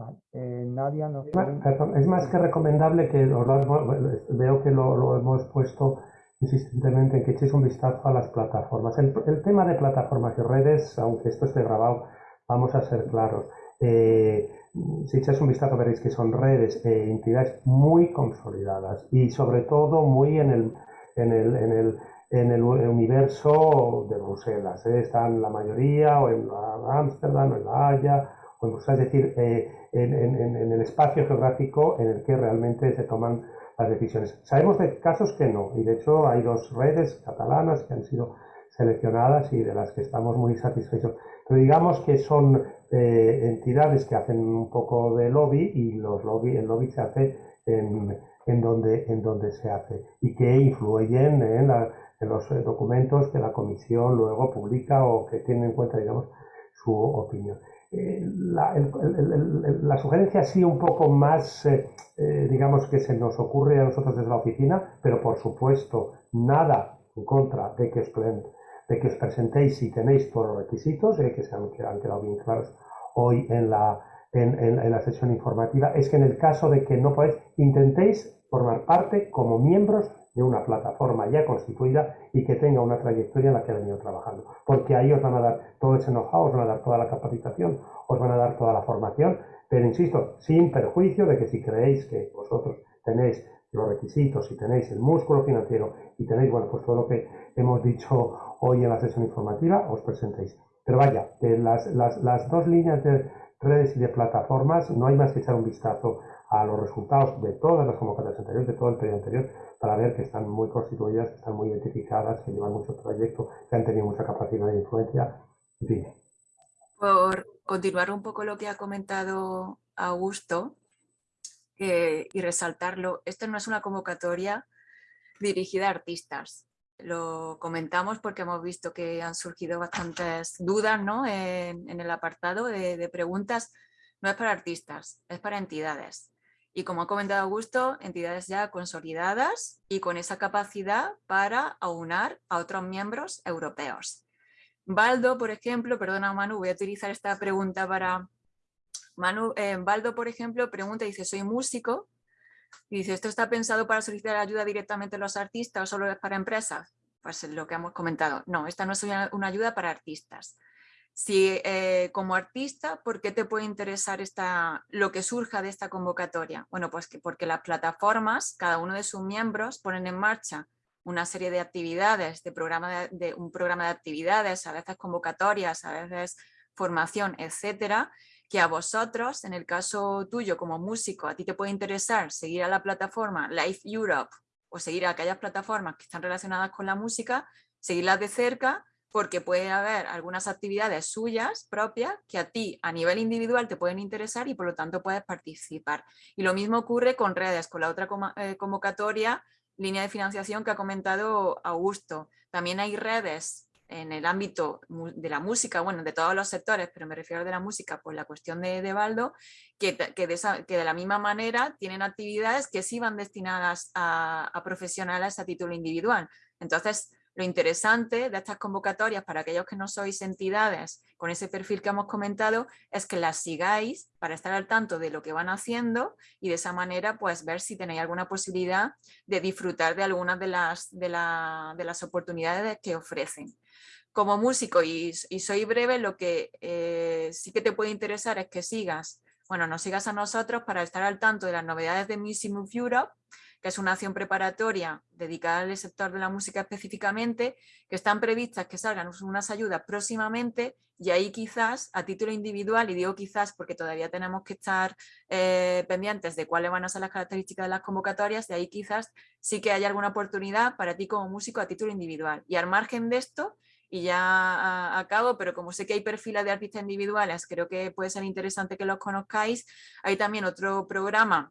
Em, eh, Nadia nos... es más que recomendable que veo que lo, lo hemos puesto insistentemente en que echéis un vistazo a las plataformas. El, tema de plataformas y redes, aunque esto esté grabado, vamos a ser claros. Eh, si echáis un vistazo veréis que son redes e entidades muy consolidadas y sobre todo muy en el, en el, en el, en el universo de Bruselas. ¿eh? Están la mayoría o en Ámsterdam o en La Haya es decir, eh, en, el espacio geográfico en el que realmente se toman decisiones. Sabemos de casos que no, y de hecho hay dos redes catalanas que han sido seleccionadas y de las que estamos muy satisfechos. Pero digamos que son eh, entidades que hacen un poco de lobby y los lobby, el lobby se hace en, donde, en donde se hace y que influyen en, los documentos que la comisión luego publica o que tienen en cuenta, digamos, su opinión. Eh, la, la, sugerencia sí un poco más, eh, eh, digamos, que se nos ocurre a nosotros desde la oficina, pero por supuesto nada en contra de que os, de que os presentéis si tenéis todos los requisitos, que se han, quedado bien claros hoy en la, en, en, la sesión informativa, es que en el caso de que no podáis, intentéis formar parte como miembros de una plataforma ya constituida y que tenga una trayectoria en la que ha venido trabajando. Porque ahí os van a dar todo ese know-how, os van a dar toda la capacitación, os van a dar toda la formación, pero insisto, sin perjuicio de que si creéis que vosotros tenéis los requisitos y tenéis el músculo financiero y tenéis, bueno, pues todo lo que hemos dicho hoy en la sesión informativa, os presentéis. Pero vaya, que las, las, las dos líneas de redes y de plataformas, no hay más que echar un vistazo a los resultados de todas las convocatorias anteriores, de todo el periodo anterior, para ver que están muy constituidas, que están muy identificadas, que llevan mucho trayecto, que han tenido mucha capacidad de influencia. Por continuar un poco lo que ha comentado Augusto y resaltarlo, esta no es una convocatoria dirigida a artistas. Lo comentamos porque hemos visto que han surgido bastantes dudas ¿no? en, el apartado de preguntas. No es para artistas, es para entidades y como ha comentado Augusto, entidades ya consolidadas y con esa capacidad para aunar a otros miembros europeos. Baldo, por ejemplo, perdona Manu, voy a utilizar esta pregunta para... Manu, eh, Baldo, por ejemplo, pregunta, dice, soy músico, y dice, ¿esto está pensado para solicitar ayuda directamente a los artistas o solo es para empresas? Pues lo que hemos comentado. No, esta no es una ayuda para artistas. Si eh, como artista, ¿por qué te puede interesar esta, lo que surja de esta convocatoria? Bueno, pues que porque las plataformas, cada uno de sus miembros ponen en marcha una serie de actividades, de, programa de, un programa de actividades, a veces convocatorias, a veces formación, etcétera, que a vosotros, en el caso tuyo como músico, a ti te puede interesar seguir a la plataforma Life Europe o seguir a aquellas plataformas que están relacionadas con la música, seguirlas de cerca porque puede haber algunas actividades suyas propias que a ti a nivel individual te pueden interesar y por lo tanto puedes participar. Y lo mismo ocurre con redes, con la otra eh, convocatoria, línea de financiación que ha comentado Augusto. También hay redes en el ámbito de la música, bueno, de todos los sectores, pero me refiero de la música por la cuestión de, de Baldo, que, que, de la misma manera tienen actividades que sí van destinadas a profesionales a título individual. Entonces, Lo interesante de estas convocatorias para aquellos que no sois entidades con ese perfil que hemos comentado es que las sigáis para estar al tanto de lo que van haciendo y de esa manera pues ver si tenéis alguna posibilidad de disfrutar de algunas de las, de, las oportunidades que ofrecen. Como músico, y, soy breve, lo que eh, sí que te puede interesar es que sigas, bueno, nos sigas a nosotros para estar al tanto de las novedades de Music of Europe que es una acción preparatoria dedicada al sector de la música específicamente, que están previstas que salgan unas ayudas próximamente y ahí quizás a título individual, y digo quizás porque todavía tenemos que estar eh, pendientes de cuáles van a ser las características de las convocatorias, de ahí quizás sí que haya alguna oportunidad para ti como músico a título individual. Y al margen de esto, y ya acabo, pero como sé que hay perfiles de artistas individuales, creo que puede ser interesante que los conozcáis. Hay también otro programa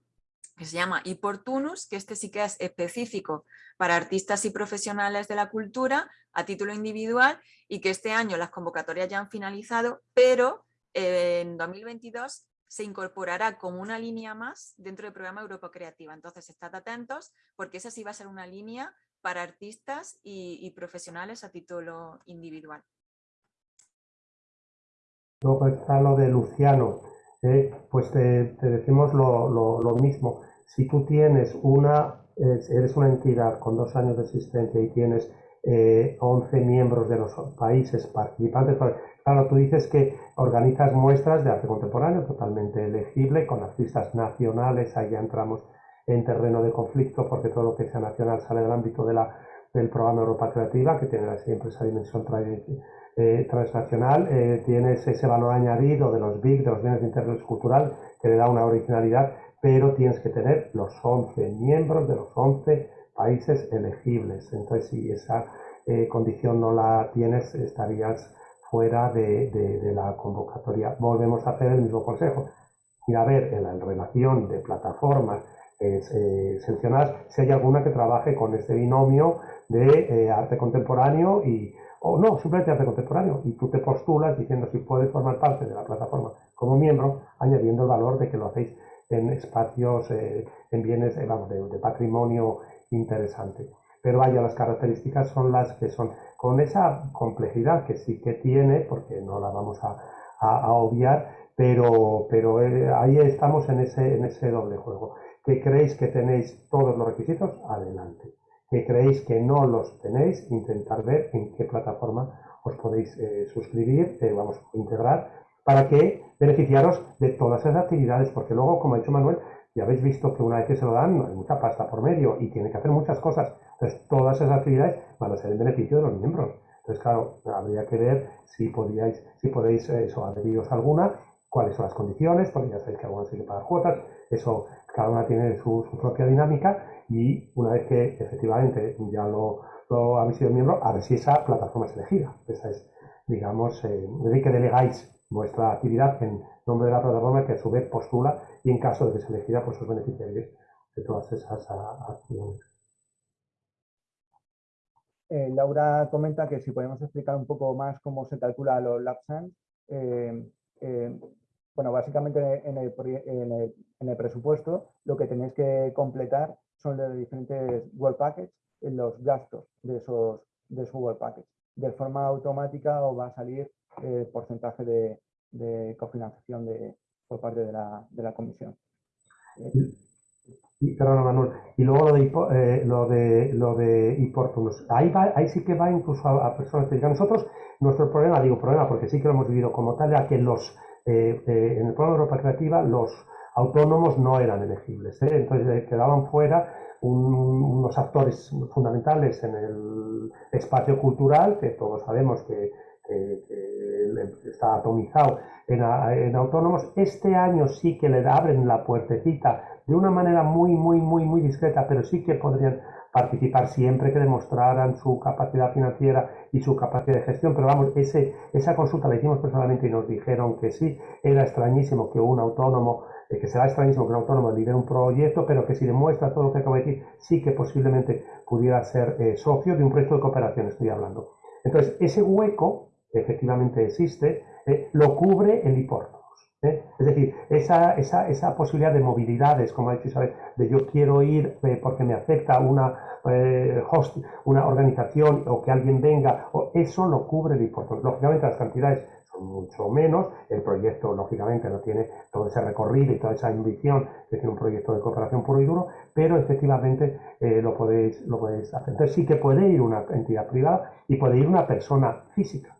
que se llama Iportunus, que este sí que es específico para artistas y profesionales de la cultura a título individual y que este año las convocatorias ya han finalizado, pero eh, en 2022 se incorporará como una línea más dentro del programa Europa Creativa. Entonces, estad atentos porque esa sí va a ser una línea para artistas y, profesionales a título individual. Luego está lo de Luciano, eh, pues te, decimos lo mismo. Si tú tienes una, eres una entidad con dos años de existencia y tienes 11 eh, miembros de los países participantes, pues, claro, tú dices que organizas muestras de arte contemporáneo totalmente elegible con artistas nacionales, ahí entramos en terreno de conflicto porque todo lo que sea nacional sale del ámbito de la, del programa Europa Creativa, que tiene siempre esa dimensión eh, transnacional, eh, tienes ese valor añadido de los BIC, de los bienes de interés cultural, que le da una originalidad pero tienes que tener los 11 miembros de los 11 países elegibles. Entonces, si esa eh, condición no la tienes, estarías fuera de, la convocatoria. Volvemos a hacer el mismo consejo. Ir a ver en la relación de plataformas eh, seleccionadas si hay alguna que trabaje con este binomio de eh, arte contemporáneo y o no, simplemente arte contemporáneo, y tú te postulas diciendo si puedes formar parte de la plataforma como miembro, añadiendo el valor de que lo hacéis en espacios, eh, en bienes eh, de, patrimonio interesante. Pero vaya, las características son las que son, con esa complejidad que sí que tiene, porque no la vamos a, obviar, pero, pero ahí estamos en ese, en ese doble juego. ¿Que creéis que tenéis todos los requisitos? Adelante. ¿Que creéis que no los tenéis? Intentar ver en qué plataforma os podéis suscribir, vamos a integrar para que beneficiaros de todas esas actividades, porque luego, como ha dicho Manuel, ya habéis visto que una vez que se lo dan, hay mucha pasta por medio y tiene que hacer muchas cosas. Entonces, todas esas actividades van a ser en beneficio de los miembros. Entonces, claro, habría que ver si, podíais, si podéis eh, eso, adheriros a alguna, cuáles son las condiciones, porque ya sabéis que algunas hay que pagar cuotas, eso cada una tiene su, propia dinámica y una vez que efectivamente ya lo, lo habéis sido miembro, a ver si esa plataforma es elegida. Esa es, digamos, eh, de que delegáis vuestra actividad en nombre de la plataforma que a su vez postula y en caso de que se elegida, pues os beneficiaréis de todas esas acciones. Eh, Laura comenta que si podemos explicar un poco más cómo se calcula los lapsans. Eh, eh, bueno, básicamente en el, presupuesto lo que tenéis que completar son los diferentes World Packets, los gastos de esos, de esos World Packets. De forma automática os va a salir eh, porcentaje de, cofinanciación de, por parte de la, de la comisión. Y, perdón, Manuel. Y luego lo de, eh, lo de, lo de Ahí, ahí sí que va incluso a, personas que nosotros, nuestro problema, digo problema porque sí que lo hemos vivido como tal, ya que los, eh, en el programa Europa Creativa los autónomos no eran elegibles. Entonces quedaban fuera unos actores fundamentales en el espacio cultural, que todos sabemos que está atomizado en, autónomos. Este año sí que le abren la puertecita de una manera muy, muy, muy, muy discreta, pero sí que podrían participar siempre que demostraran su capacidad financiera y su capacidad de gestión. Pero vamos, ese, esa consulta la hicimos personalmente y nos dijeron que sí, era extrañísimo que un autónomo, eh, que será extrañísimo que un autónomo lidere un proyecto, pero que si demuestra todo lo que acabo de decir, sí que posiblemente pudiera ser eh, socio de un proyecto de cooperación, estoy hablando. Entonces, ese hueco efectivamente existe, eh, lo cubre el IPORTOS. ¿Eh? Es decir, esa, esa, esa, posibilidad de movilidades, como ha dicho Isabel, de yo quiero ir eh, porque me acepta una, eh, host, una organización o que alguien venga, eso lo cubre el importe. Lógicamente las cantidades son mucho menos, el proyecto lógicamente no tiene todo ese recorrido y toda esa ambición que tiene un proyecto de cooperación puro y duro, pero efectivamente lo, podéis, lo podéis hacer. Entonces sí que puede ir una entidad privada y puede ir una persona física.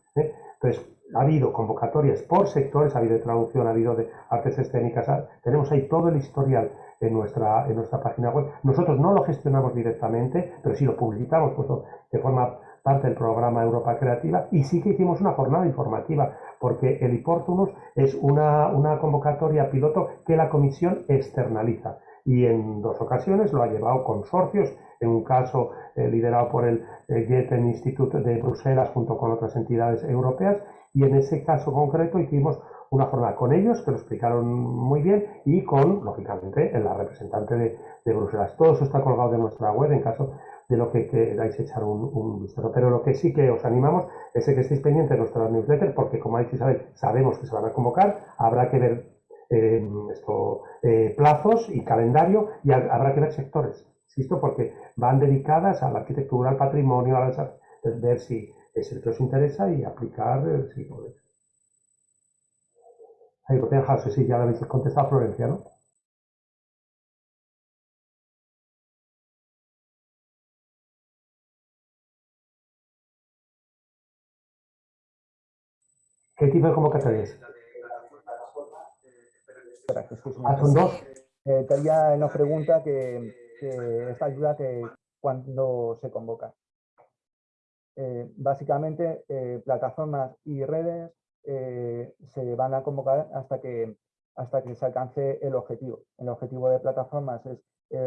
Entonces, ha habido convocatorias por sectores, ha habido de traducción, ha habido de artes escénicas, tenemos ahí todo el historial en nuestra, en nuestra página web. Nosotros no lo gestionamos directamente, pero sí lo publicitamos, puesto que forma parte del programa Europa Creativa, y sí que hicimos una jornada informativa, porque el Iportunus es una, una convocatoria piloto que la comisión externaliza y en dos ocasiones lo ha llevado consorcios, en un caso eh, liderado por el eh, Goethe Institute de Bruselas junto con otras entidades europeas y en ese caso concreto hicimos una jornada con ellos, que lo explicaron muy bien, y con, lógicamente, la representante de, Bruselas. Todo eso está colgado de nuestra web en caso de lo que queráis echar un, vistazo. Pero lo que sí que os animamos es que estéis pendientes de nuestra newsletter, porque como ha dicho Isabel, sabemos que se van a convocar, habrá que ver eh, eh, plazos y calendario, y habrá que ver sectores, insisto, porque van dedicadas a la arquitectura, al patrimonio, a ver si es el que os interesa y aplicar el sí podéis. Ahí lo tengo, sí, ya lo habéis contestado a Florencia, ¿no? ¿Qué tipo de convocatorias? Ah, son dos. Eh, nos pregunta que, esta ayuda que cuando se convoca. Eh, básicamente eh, plataformas y redes eh, se van a convocar hasta que, hasta que se alcance el objetivo. El objetivo de plataformas es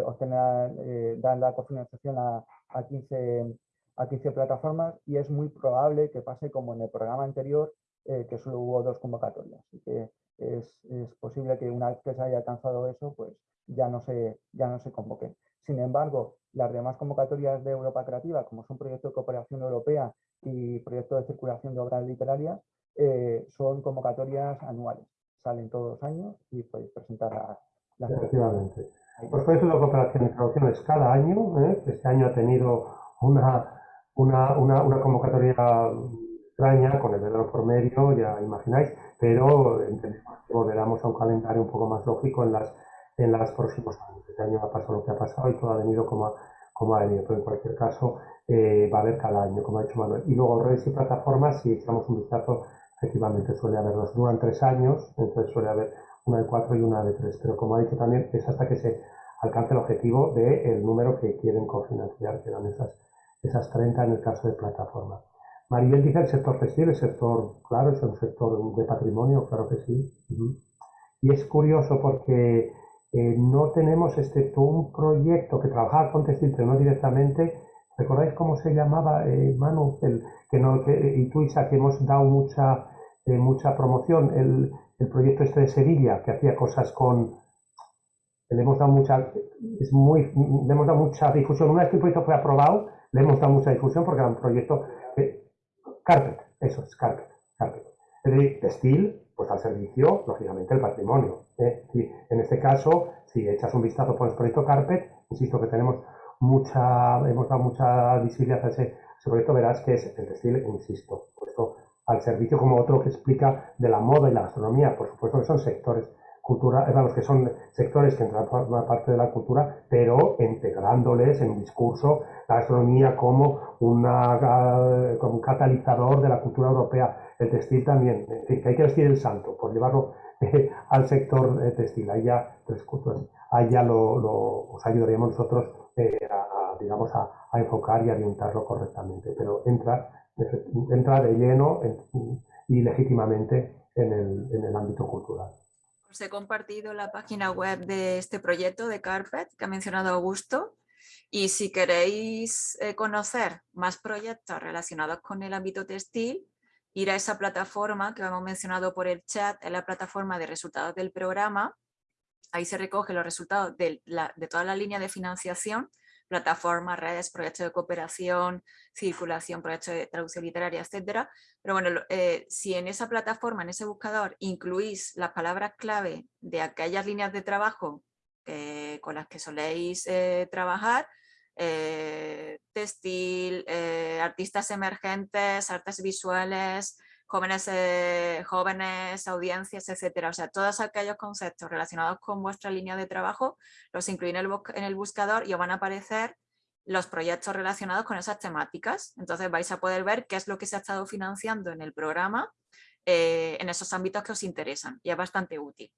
obtener, dar la cofinanciación a, a, 15, a 15 plataformas y es muy probable que pase como en el programa anterior, que solo hubo dos convocatorias. Así que es, es, posible que una vez que se haya alcanzado eso, pues ya no se, ya no se convoque. Sin embargo, las demás convocatorias de Europa Creativa, como son proyectos de cooperación europea y proyectos de circulación de obras literarias, eh, son convocatorias anuales. Salen todos los años y podéis presentar las Efectivamente. Los proyectos de cooperación y traducción es cada año. ¿eh? Este año ha tenido una, una, una, convocatoria extraña con el verano por medio, ya imagináis, pero entendemos que volveremos a un calendario un poco más lógico en las en los próximos años. Este año ha pasado lo que ha pasado y todo ha venido como ha, como ha venido, pero en cualquier caso eh, va a haber cada año, como ha dicho Manuel. Y luego redes y plataformas, si echamos un vistazo, efectivamente suele haberlos. Duran tres años, entonces suele haber una de cuatro y una de tres, pero como ha dicho también, es hasta que se alcance el objetivo del número que quieren cofinanciar, que eran esas, esas 30 en el caso de plataforma. Maribel dice el sector textil, el sector, claro, es un sector de patrimonio, claro que sí. Y es curioso porque eh, no tenemos, excepto un proyecto que trabajaba con textil, pero no directamente, ¿recordáis cómo se llamaba, eh, Manu? El, que no, que, y tú, que hemos dado mucha, eh, mucha promoción, el, el, proyecto este de Sevilla, que hacía cosas con... Le hemos dado mucha, es muy, le hemos dado mucha difusión. Una vez que el proyecto fue aprobado, le hemos dado mucha difusión porque era un proyecto... carpet, eso es, carpet, textil, pues al servicio, lógicamente, el patrimonio. ¿eh? en este caso, si echas un vistazo por el proyecto Carpet, insisto que tenemos mucha, hemos dado mucha visibilidad a ese, proyecto, verás que es el textil, insisto, puesto al servicio como otro que explica de la moda y la gastronomía, por supuesto que son sectores cultura, vamos, que son sectores que entran por una parte de la cultura, pero integrándoles en un discurso la gastronomía como, una, como un catalizador de la cultura europea, el textil también, que hay que vestir el santo por llevarlo eh, al sector eh, textil, ahí ya, ahí ya lo, lo, os ayudaríamos nosotros eh, a, digamos, a, a, enfocar y orientarlo correctamente, pero entra, entra de lleno y legítimamente en el, en el ámbito cultural. Os he compartido la página web de este proyecto de Carpet que ha mencionado Augusto y si queréis conocer más proyectos relacionados con el ámbito textil, ir a esa plataforma que hemos mencionado por el chat, es la plataforma de resultados del programa. Ahí se recogen los resultados de, toda la línea de financiación plataformas, redes, proyectos de cooperación, circulación, proyectos de traducción literaria, etcétera. Pero bueno, eh, si en esa plataforma, en ese buscador, incluís las palabras clave de aquellas líneas de trabajo con las que soléis eh, trabajar, eh, textil, artistas emergentes, artes visuales, jóvenes, eh, jóvenes, audiencias, etcétera. O sea, todos aquellos conceptos relacionados con vuestra línea de trabajo los incluís en el, buscador y os van a aparecer los proyectos relacionados con esas temáticas. Entonces vais a poder ver qué es lo que se ha estado financiando en el programa eh, en esos ámbitos que os interesan y es bastante útil.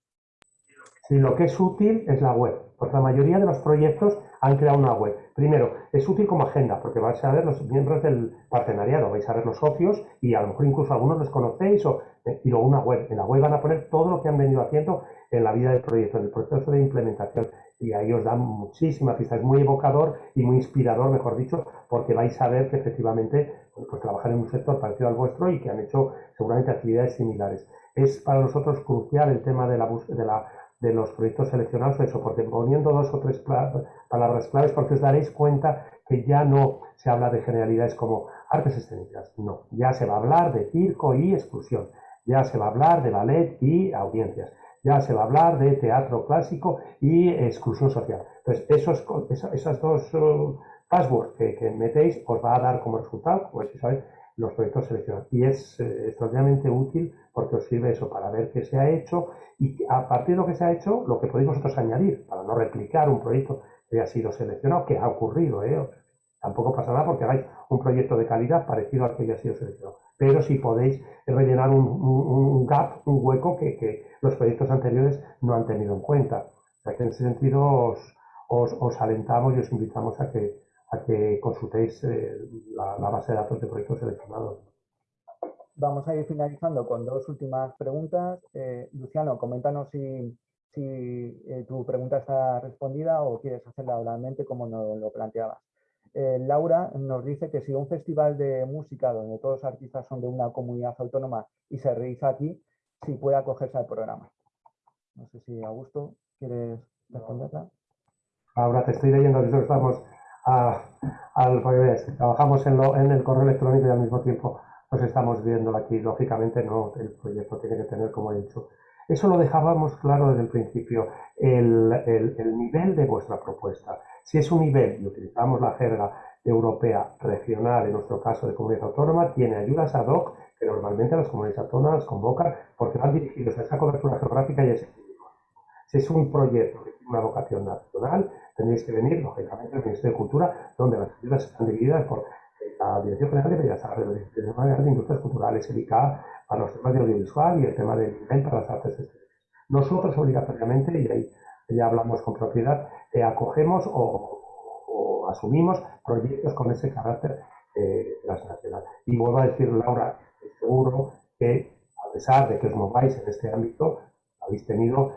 Sí, lo que es útil es la web, porque la mayoría de los proyectos han creado una web. Primero, es útil como agenda, porque vais a ver los miembros del partenariado, vais a ver los socios y a lo mejor incluso algunos los conocéis o, eh, y luego una web. En la web van a poner todo lo que han venido haciendo en la vida del proyecto, en el proceso de implementación. Y ahí os dan muchísima pista. Es muy evocador y muy inspirador, mejor dicho, porque vais a ver que efectivamente pues, trabajan en un sector parecido al vuestro y que han hecho seguramente actividades similares. Es para nosotros crucial el tema de la, de la de los proyectos seleccionados, eso, porque poniendo dos o tres palabras claves, porque os daréis cuenta que ya no se habla de generalidades como artes escénicas, no, ya se va a hablar de circo y exclusión, ya se va a hablar de ballet y audiencias, ya se va a hablar de teatro clásico y exclusión social. Entonces, esos, esas dos uh, passwords que, metéis os va a dar como resultado, pues si sabéis, los proyectos seleccionados. Y es eh, extraordinariamente útil porque os sirve eso para ver qué se ha hecho y a partir de lo que se ha hecho, lo que podéis vosotros añadir para no replicar un proyecto que ha sido seleccionado, que ha ocurrido, ¿eh? tampoco pasa nada porque hagáis un proyecto de calidad parecido al que ya ha sido seleccionado. Pero si podéis rellenar un, gap, un hueco que, los proyectos anteriores no han tenido en cuenta. O sea que en ese sentido os alentamos y os invitamos a que, que consultéis eh, la, base de datos de proyectos seleccionados. Vamos a ir finalizando con dos últimas preguntas. Eh, Luciano, coméntanos si, eh, tu pregunta está respondida o quieres hacerla oralmente como nos lo planteabas. Laura nos dice que si un festival de música donde todos los artistas son de una comunidad autónoma y se realiza aquí, si puede acogerse al programa. No sé si Augusto quieres responderla. Ahora te estoy leyendo, estamos al revés. Trabajamos en, lo, en el correo electrónico y al mismo tiempo nos estamos viendo aquí. Lógicamente no, el proyecto tiene que tener, como he dicho. Eso lo dejábamos claro desde el principio, el, el, nivel de vuestra propuesta. Si es un nivel, y utilizamos la jerga europea regional, en nuestro caso de comunidad autónoma, tiene ayudas ad hoc que normalmente las comunidades autónomas convocan porque van dirigidos a esa cobertura geográfica y ese Si es un proyecto que tiene una vocación nacional, tendréis que venir, lógicamente, al Ministerio de Cultura, donde las ayudas están divididas por eh, la Dirección General de Bellas Artes, la Dirección General de Industrias Culturales, el ICA para los temas de audiovisual y el tema del INEM para las artes escénicas. Nosotros obligatoriamente, y ahí ya hablamos con propiedad, eh, acogemos o, asumimos proyectos con ese carácter eh, transnacional. Y vuelvo a decir, Laura, seguro que a pesar de que os mováis en este ámbito, habéis tenido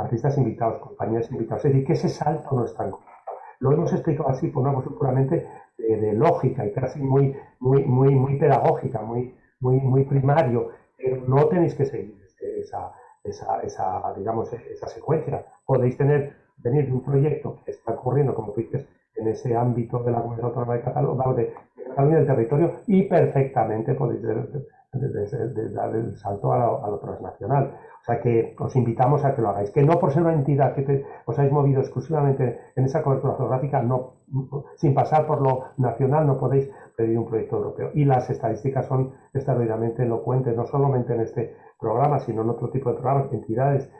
artistas invitados, compañías invitadas. Es decir, que ese salto no está en Lo hemos explicado así por una cuestión puramente de, lógica y casi muy, muy, muy, muy pedagógica, muy, muy, muy primario, pero no tenéis que seguir esa, esa, esa, digamos, esa secuencia. Podéis tener, venir de un proyecto que está ocurriendo, como tú dices, en ese ámbito de la Comunidad Autónoma de Cataluña, de, Cataluña del territorio, y perfectamente podéis dar el salto a lo, a lo transnacional. O sea que os invitamos a que lo hagáis. Que no por ser una entidad que os habéis movido exclusivamente en esa cobertura geográfica, no, sin pasar por lo nacional, no podéis pedir un proyecto europeo. Y las estadísticas son extraordinariamente elocuentes, no solamente en este programa, sino en otro tipo de programas. Entidades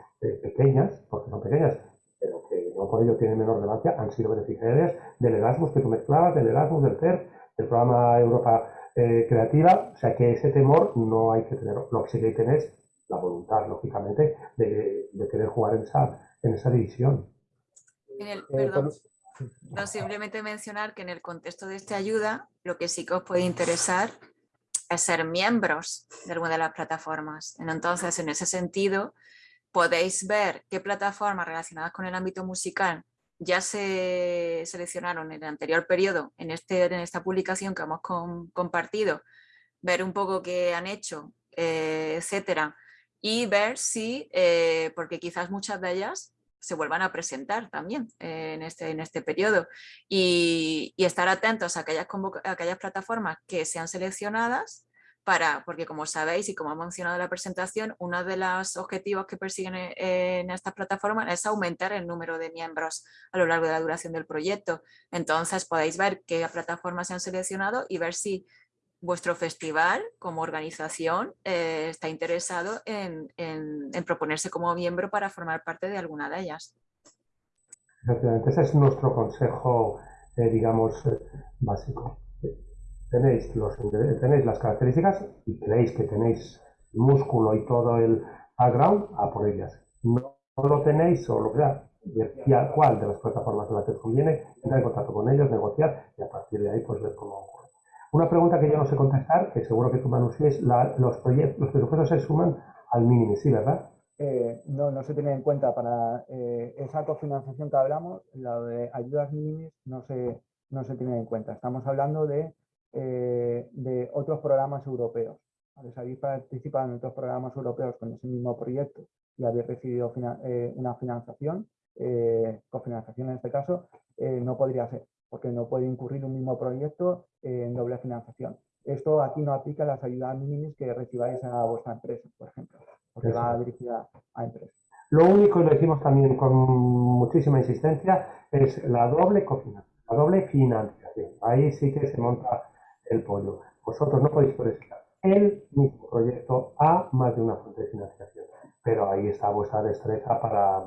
pequeñas, porque son pequeñas, pero que no por ello tienen menor relevancia, han sido beneficiarias del Erasmus que tú mezclabas, del Erasmus, del CER, del programa Europa eh, Creativa. O sea que ese temor no hay que tenerlo. Lo que sí que hay que tener es la voluntad, lógicamente, de, querer jugar en esa, en esa división. Eh, perdón, no, simplemente mencionar que en el contexto de esta ayuda, lo que sí que os puede interesar es ser miembros de alguna de las plataformas. Entonces, en ese sentido, podéis ver qué plataformas relacionadas con el ámbito musical ya se seleccionaron en el anterior periodo, en, este, en esta publicación que hemos compartido, ver un poco qué han hecho, eh, etcétera, y ver si, eh, porque quizás muchas de ellas se vuelvan a presentar también en, este, en este periodo y, estar atentos a aquellas, a aquellas plataformas que sean seleccionadas para, porque como sabéis y como ha mencionado la presentación, uno de los objetivos que persiguen e, en estas plataformas es aumentar el número de miembros a lo largo de la duración del proyecto. Entonces podéis ver qué plataformas se han seleccionado y ver si vuestro festival como organización eh, está interesado en, proponerse como miembro para formar parte de alguna de ellas. Efectivamente, ese es nuestro consejo, eh, digamos, eh, básico. Tenéis, los, tenéis las características y creéis que tenéis músculo y todo el background, a por ellas. No, lo tenéis o lo que sea, cuál de las plataformas de la que conviene, entrar en contacto con ellos, negociar y a partir de ahí pues ver cómo una pregunta que yo no sé contestar, que seguro que tú, Manu, es la, los, proyectos, los presupuestos se suman al mínimo, ¿sí, verdad? Eh, no, no se tiene en cuenta para eh, esa cofinanciación que hablamos, la de ayudas mínimas no se, no se tiene en cuenta. Estamos hablando de, eh, de otros programas europeos. Si habéis participado en otros programas europeos con ese mismo proyecto y habéis recibido una financiación, cofinanciación en este caso, no podría ser porque no puede incurrir un mismo proyecto en doble financiación. Esto aquí no aplica las ayudas mínimas que recibáis a vuestra empresa, por ejemplo, porque va dirigida a empresas. Lo único, y lo decimos también con muchísima insistencia, es la doble cofinanciación, la doble financiación. Ahí sí que se monta el pollo. Vosotros no podéis presentar el mismo proyecto a más de una fuente de financiación, pero ahí está vuestra destreza para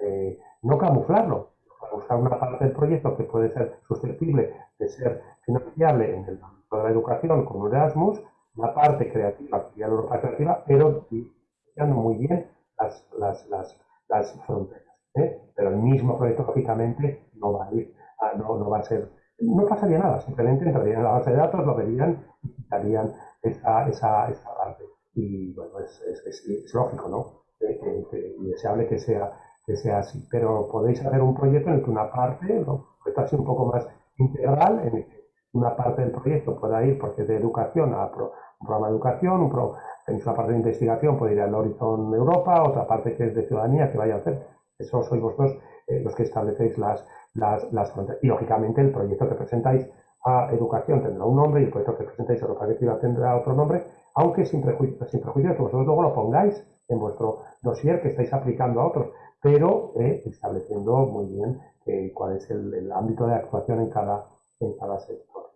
eh, no camuflarlo, buscar una parte del proyecto que puede ser susceptible de ser financiable en el ámbito de la educación con un Erasmus, la parte creativa, que ya creativa, pero diferenciando muy bien las, las, las, las fronteras. ¿eh? Pero el mismo proyecto, lógicamente, no va a ir, no, no va a ser, no pasaría nada, simplemente entrarían en la base de datos, lo verían y quitarían esa, esa, esa parte. Y bueno, es, es, es, lógico, ¿no? y deseable que sea que sea así. Pero podéis hacer un proyecto en el que una parte, ¿no? un poco más integral, en el que una parte del proyecto pueda ir, porque de educación a un programa de educación, un pro, tenéis una parte de investigación, puede ir al Horizon Europa, otra parte que es de ciudadanía, que vaya a hacer. Eso sois vosotros eh, los que establecéis las, las, las fronteras. Y lógicamente el proyecto que presentáis a educación tendrá un nombre y el proyecto que presentáis a Europa Creativa tendrá otro nombre, aunque sin prejuicio, sin prejuicio que vosotros luego lo pongáis en vuestro dossier que estáis aplicando a otros pero eh, estableciendo muy bien eh, cuál es el, ámbito de actuación en cada, en cada sector.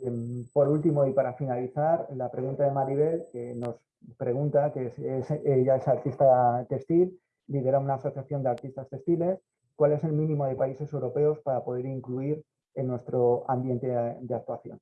Em, por último, y para finalizar, la pregunta de Maribel, que nos pregunta, que ella es artista textil, lidera una asociación de artistas textiles, ¿cuál es el mínimo de países europeos para poder incluir en nuestro ambiente de, actuación?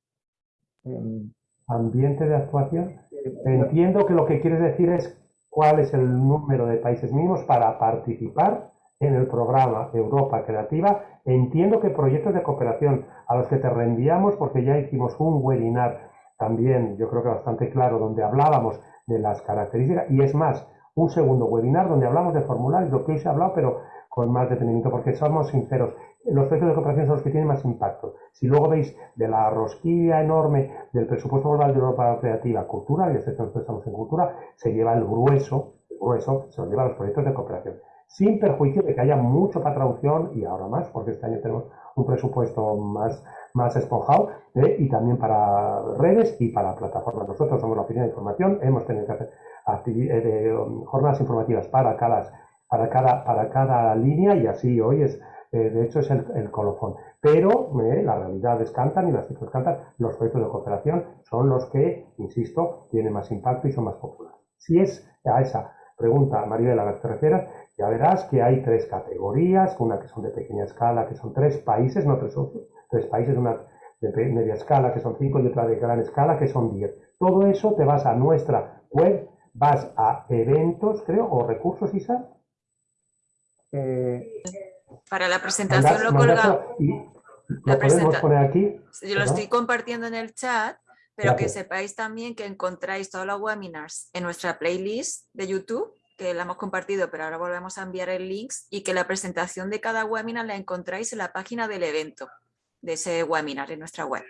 Em, ¿Ambiente de actuación? Eh, Entiendo que lo que quieres decir es cuál es el número de países mínimos para participar en el programa Europa Creativa. Entiendo que proyectos de cooperación a los que te reenviamos, porque ya hicimos un webinar también, yo creo que bastante claro, donde hablábamos de las características, y es más, un segundo webinar donde hablamos de formularios, lo que hoy se ha hablado, pero con más detenimiento, porque somos sinceros, los proyectos de cooperación son los que tienen más impacto. Si luego veis de la rosquilla enorme del presupuesto global de Europa Creativa Cultura, y este nosotros estamos en cultura, se lleva el grueso, grueso se lo lleva los proyectos de cooperación. Sin perjuicio de que haya mucho para traducción y ahora más, porque este año tenemos un presupuesto más, más esponjado ¿eh? y también para redes y para plataformas. Nosotros somos la oficina de información, hemos tenido que hacer eh, um, jornadas informativas para cada, para, cada, para cada línea y así hoy es eh, de hecho es el, colofón. Pero eh, las realidades cantan y las cifras cantan, los proyectos de cooperación son los que, insisto, tienen más impacto y son más populares. Si es a esa pregunta, María, a la que te ya verás que hay tres categorías, una que son de pequeña escala, que son tres países, no tres socios, tres países, una de media escala, que son cinco, y otra de gran escala, que son diez. Todo eso te vas a nuestra web, vas a eventos, creo, o recursos, Isa. Eh, para la presentación lo colgamos. ¿Lo podemos poner aquí? Yo lo estoy compartiendo en el chat, pero que sepáis también que encontráis todos los webinars en nuestra playlist de YouTube, que la hemos compartido, pero ahora volvemos a enviar el link, y que la presentación de cada webinar la encontráis en la página del evento de ese webinar en nuestra web.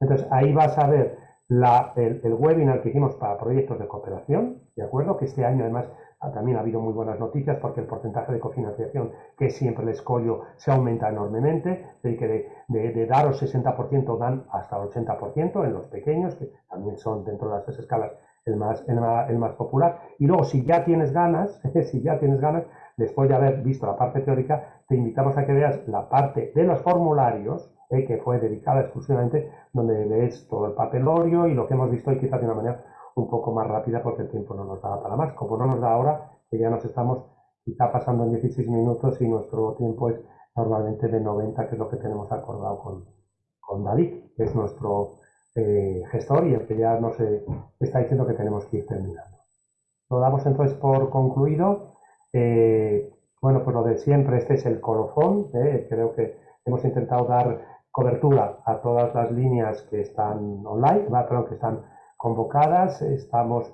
Entonces ahí vas a ver el, el, webinar que hicimos para proyectos de cooperación, ¿de acuerdo? Que este año además también ha habido muy buenas noticias porque el porcentaje de cofinanciación, que siempre el escollo, se aumenta enormemente, de que de, de, daros 60% dan hasta el 80% en los pequeños, que también son dentro de las tres escalas el más, el popular. Y luego, si ya tienes ganas, si ya tienes ganas, después de haber visto la parte teórica, te invitamos a que veas la parte de los formularios, eh, que fue dedicada exclusivamente, donde ves todo el papelorio y lo que hemos visto hoy quizás de una manera un poco más rápida porque el tiempo no nos da para más. Como no nos da ahora, que ya nos estamos quizá pasando en 16 minutos y nuestro tiempo es normalmente de 90, que es lo que tenemos acordado con, con David, que es nuestro eh, gestor y el que ya nos está diciendo que tenemos que ir terminando. Lo damos entonces por concluido. Eh, bueno, pues lo de siempre, este es el colofón. Eh, creo que hemos intentado dar cobertura a todas las líneas que están online, perdón, que están convocadas. Estamos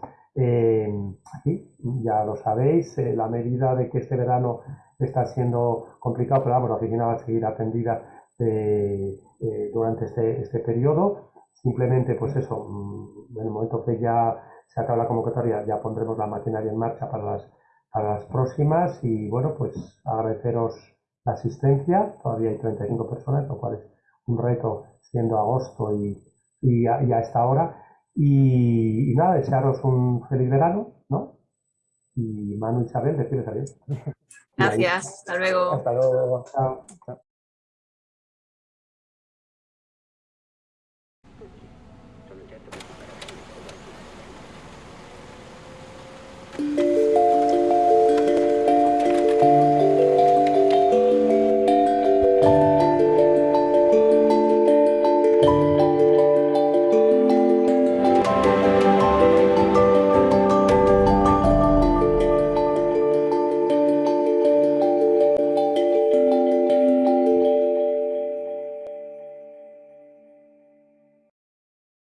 aquí, ya lo sabéis, la medida de que este verano está siendo complicado, pero vamos, la oficina va a seguir atendida durante este, este periodo. Simplemente, pues eso, mm, en el momento que ya se acaba la convocatoria, ya pondremos la maquinaria en marcha para las, para las próximas y bueno, pues agradeceros la asistencia, todavía hay 35 personas, lo cual es un reto siendo agosto y, y, a, esta hora. Y, nada, desearos un feliz verano, ¿no? Y Manu Isabel, deciros adiós. Gracias, hasta luego. Hasta luego. Chao.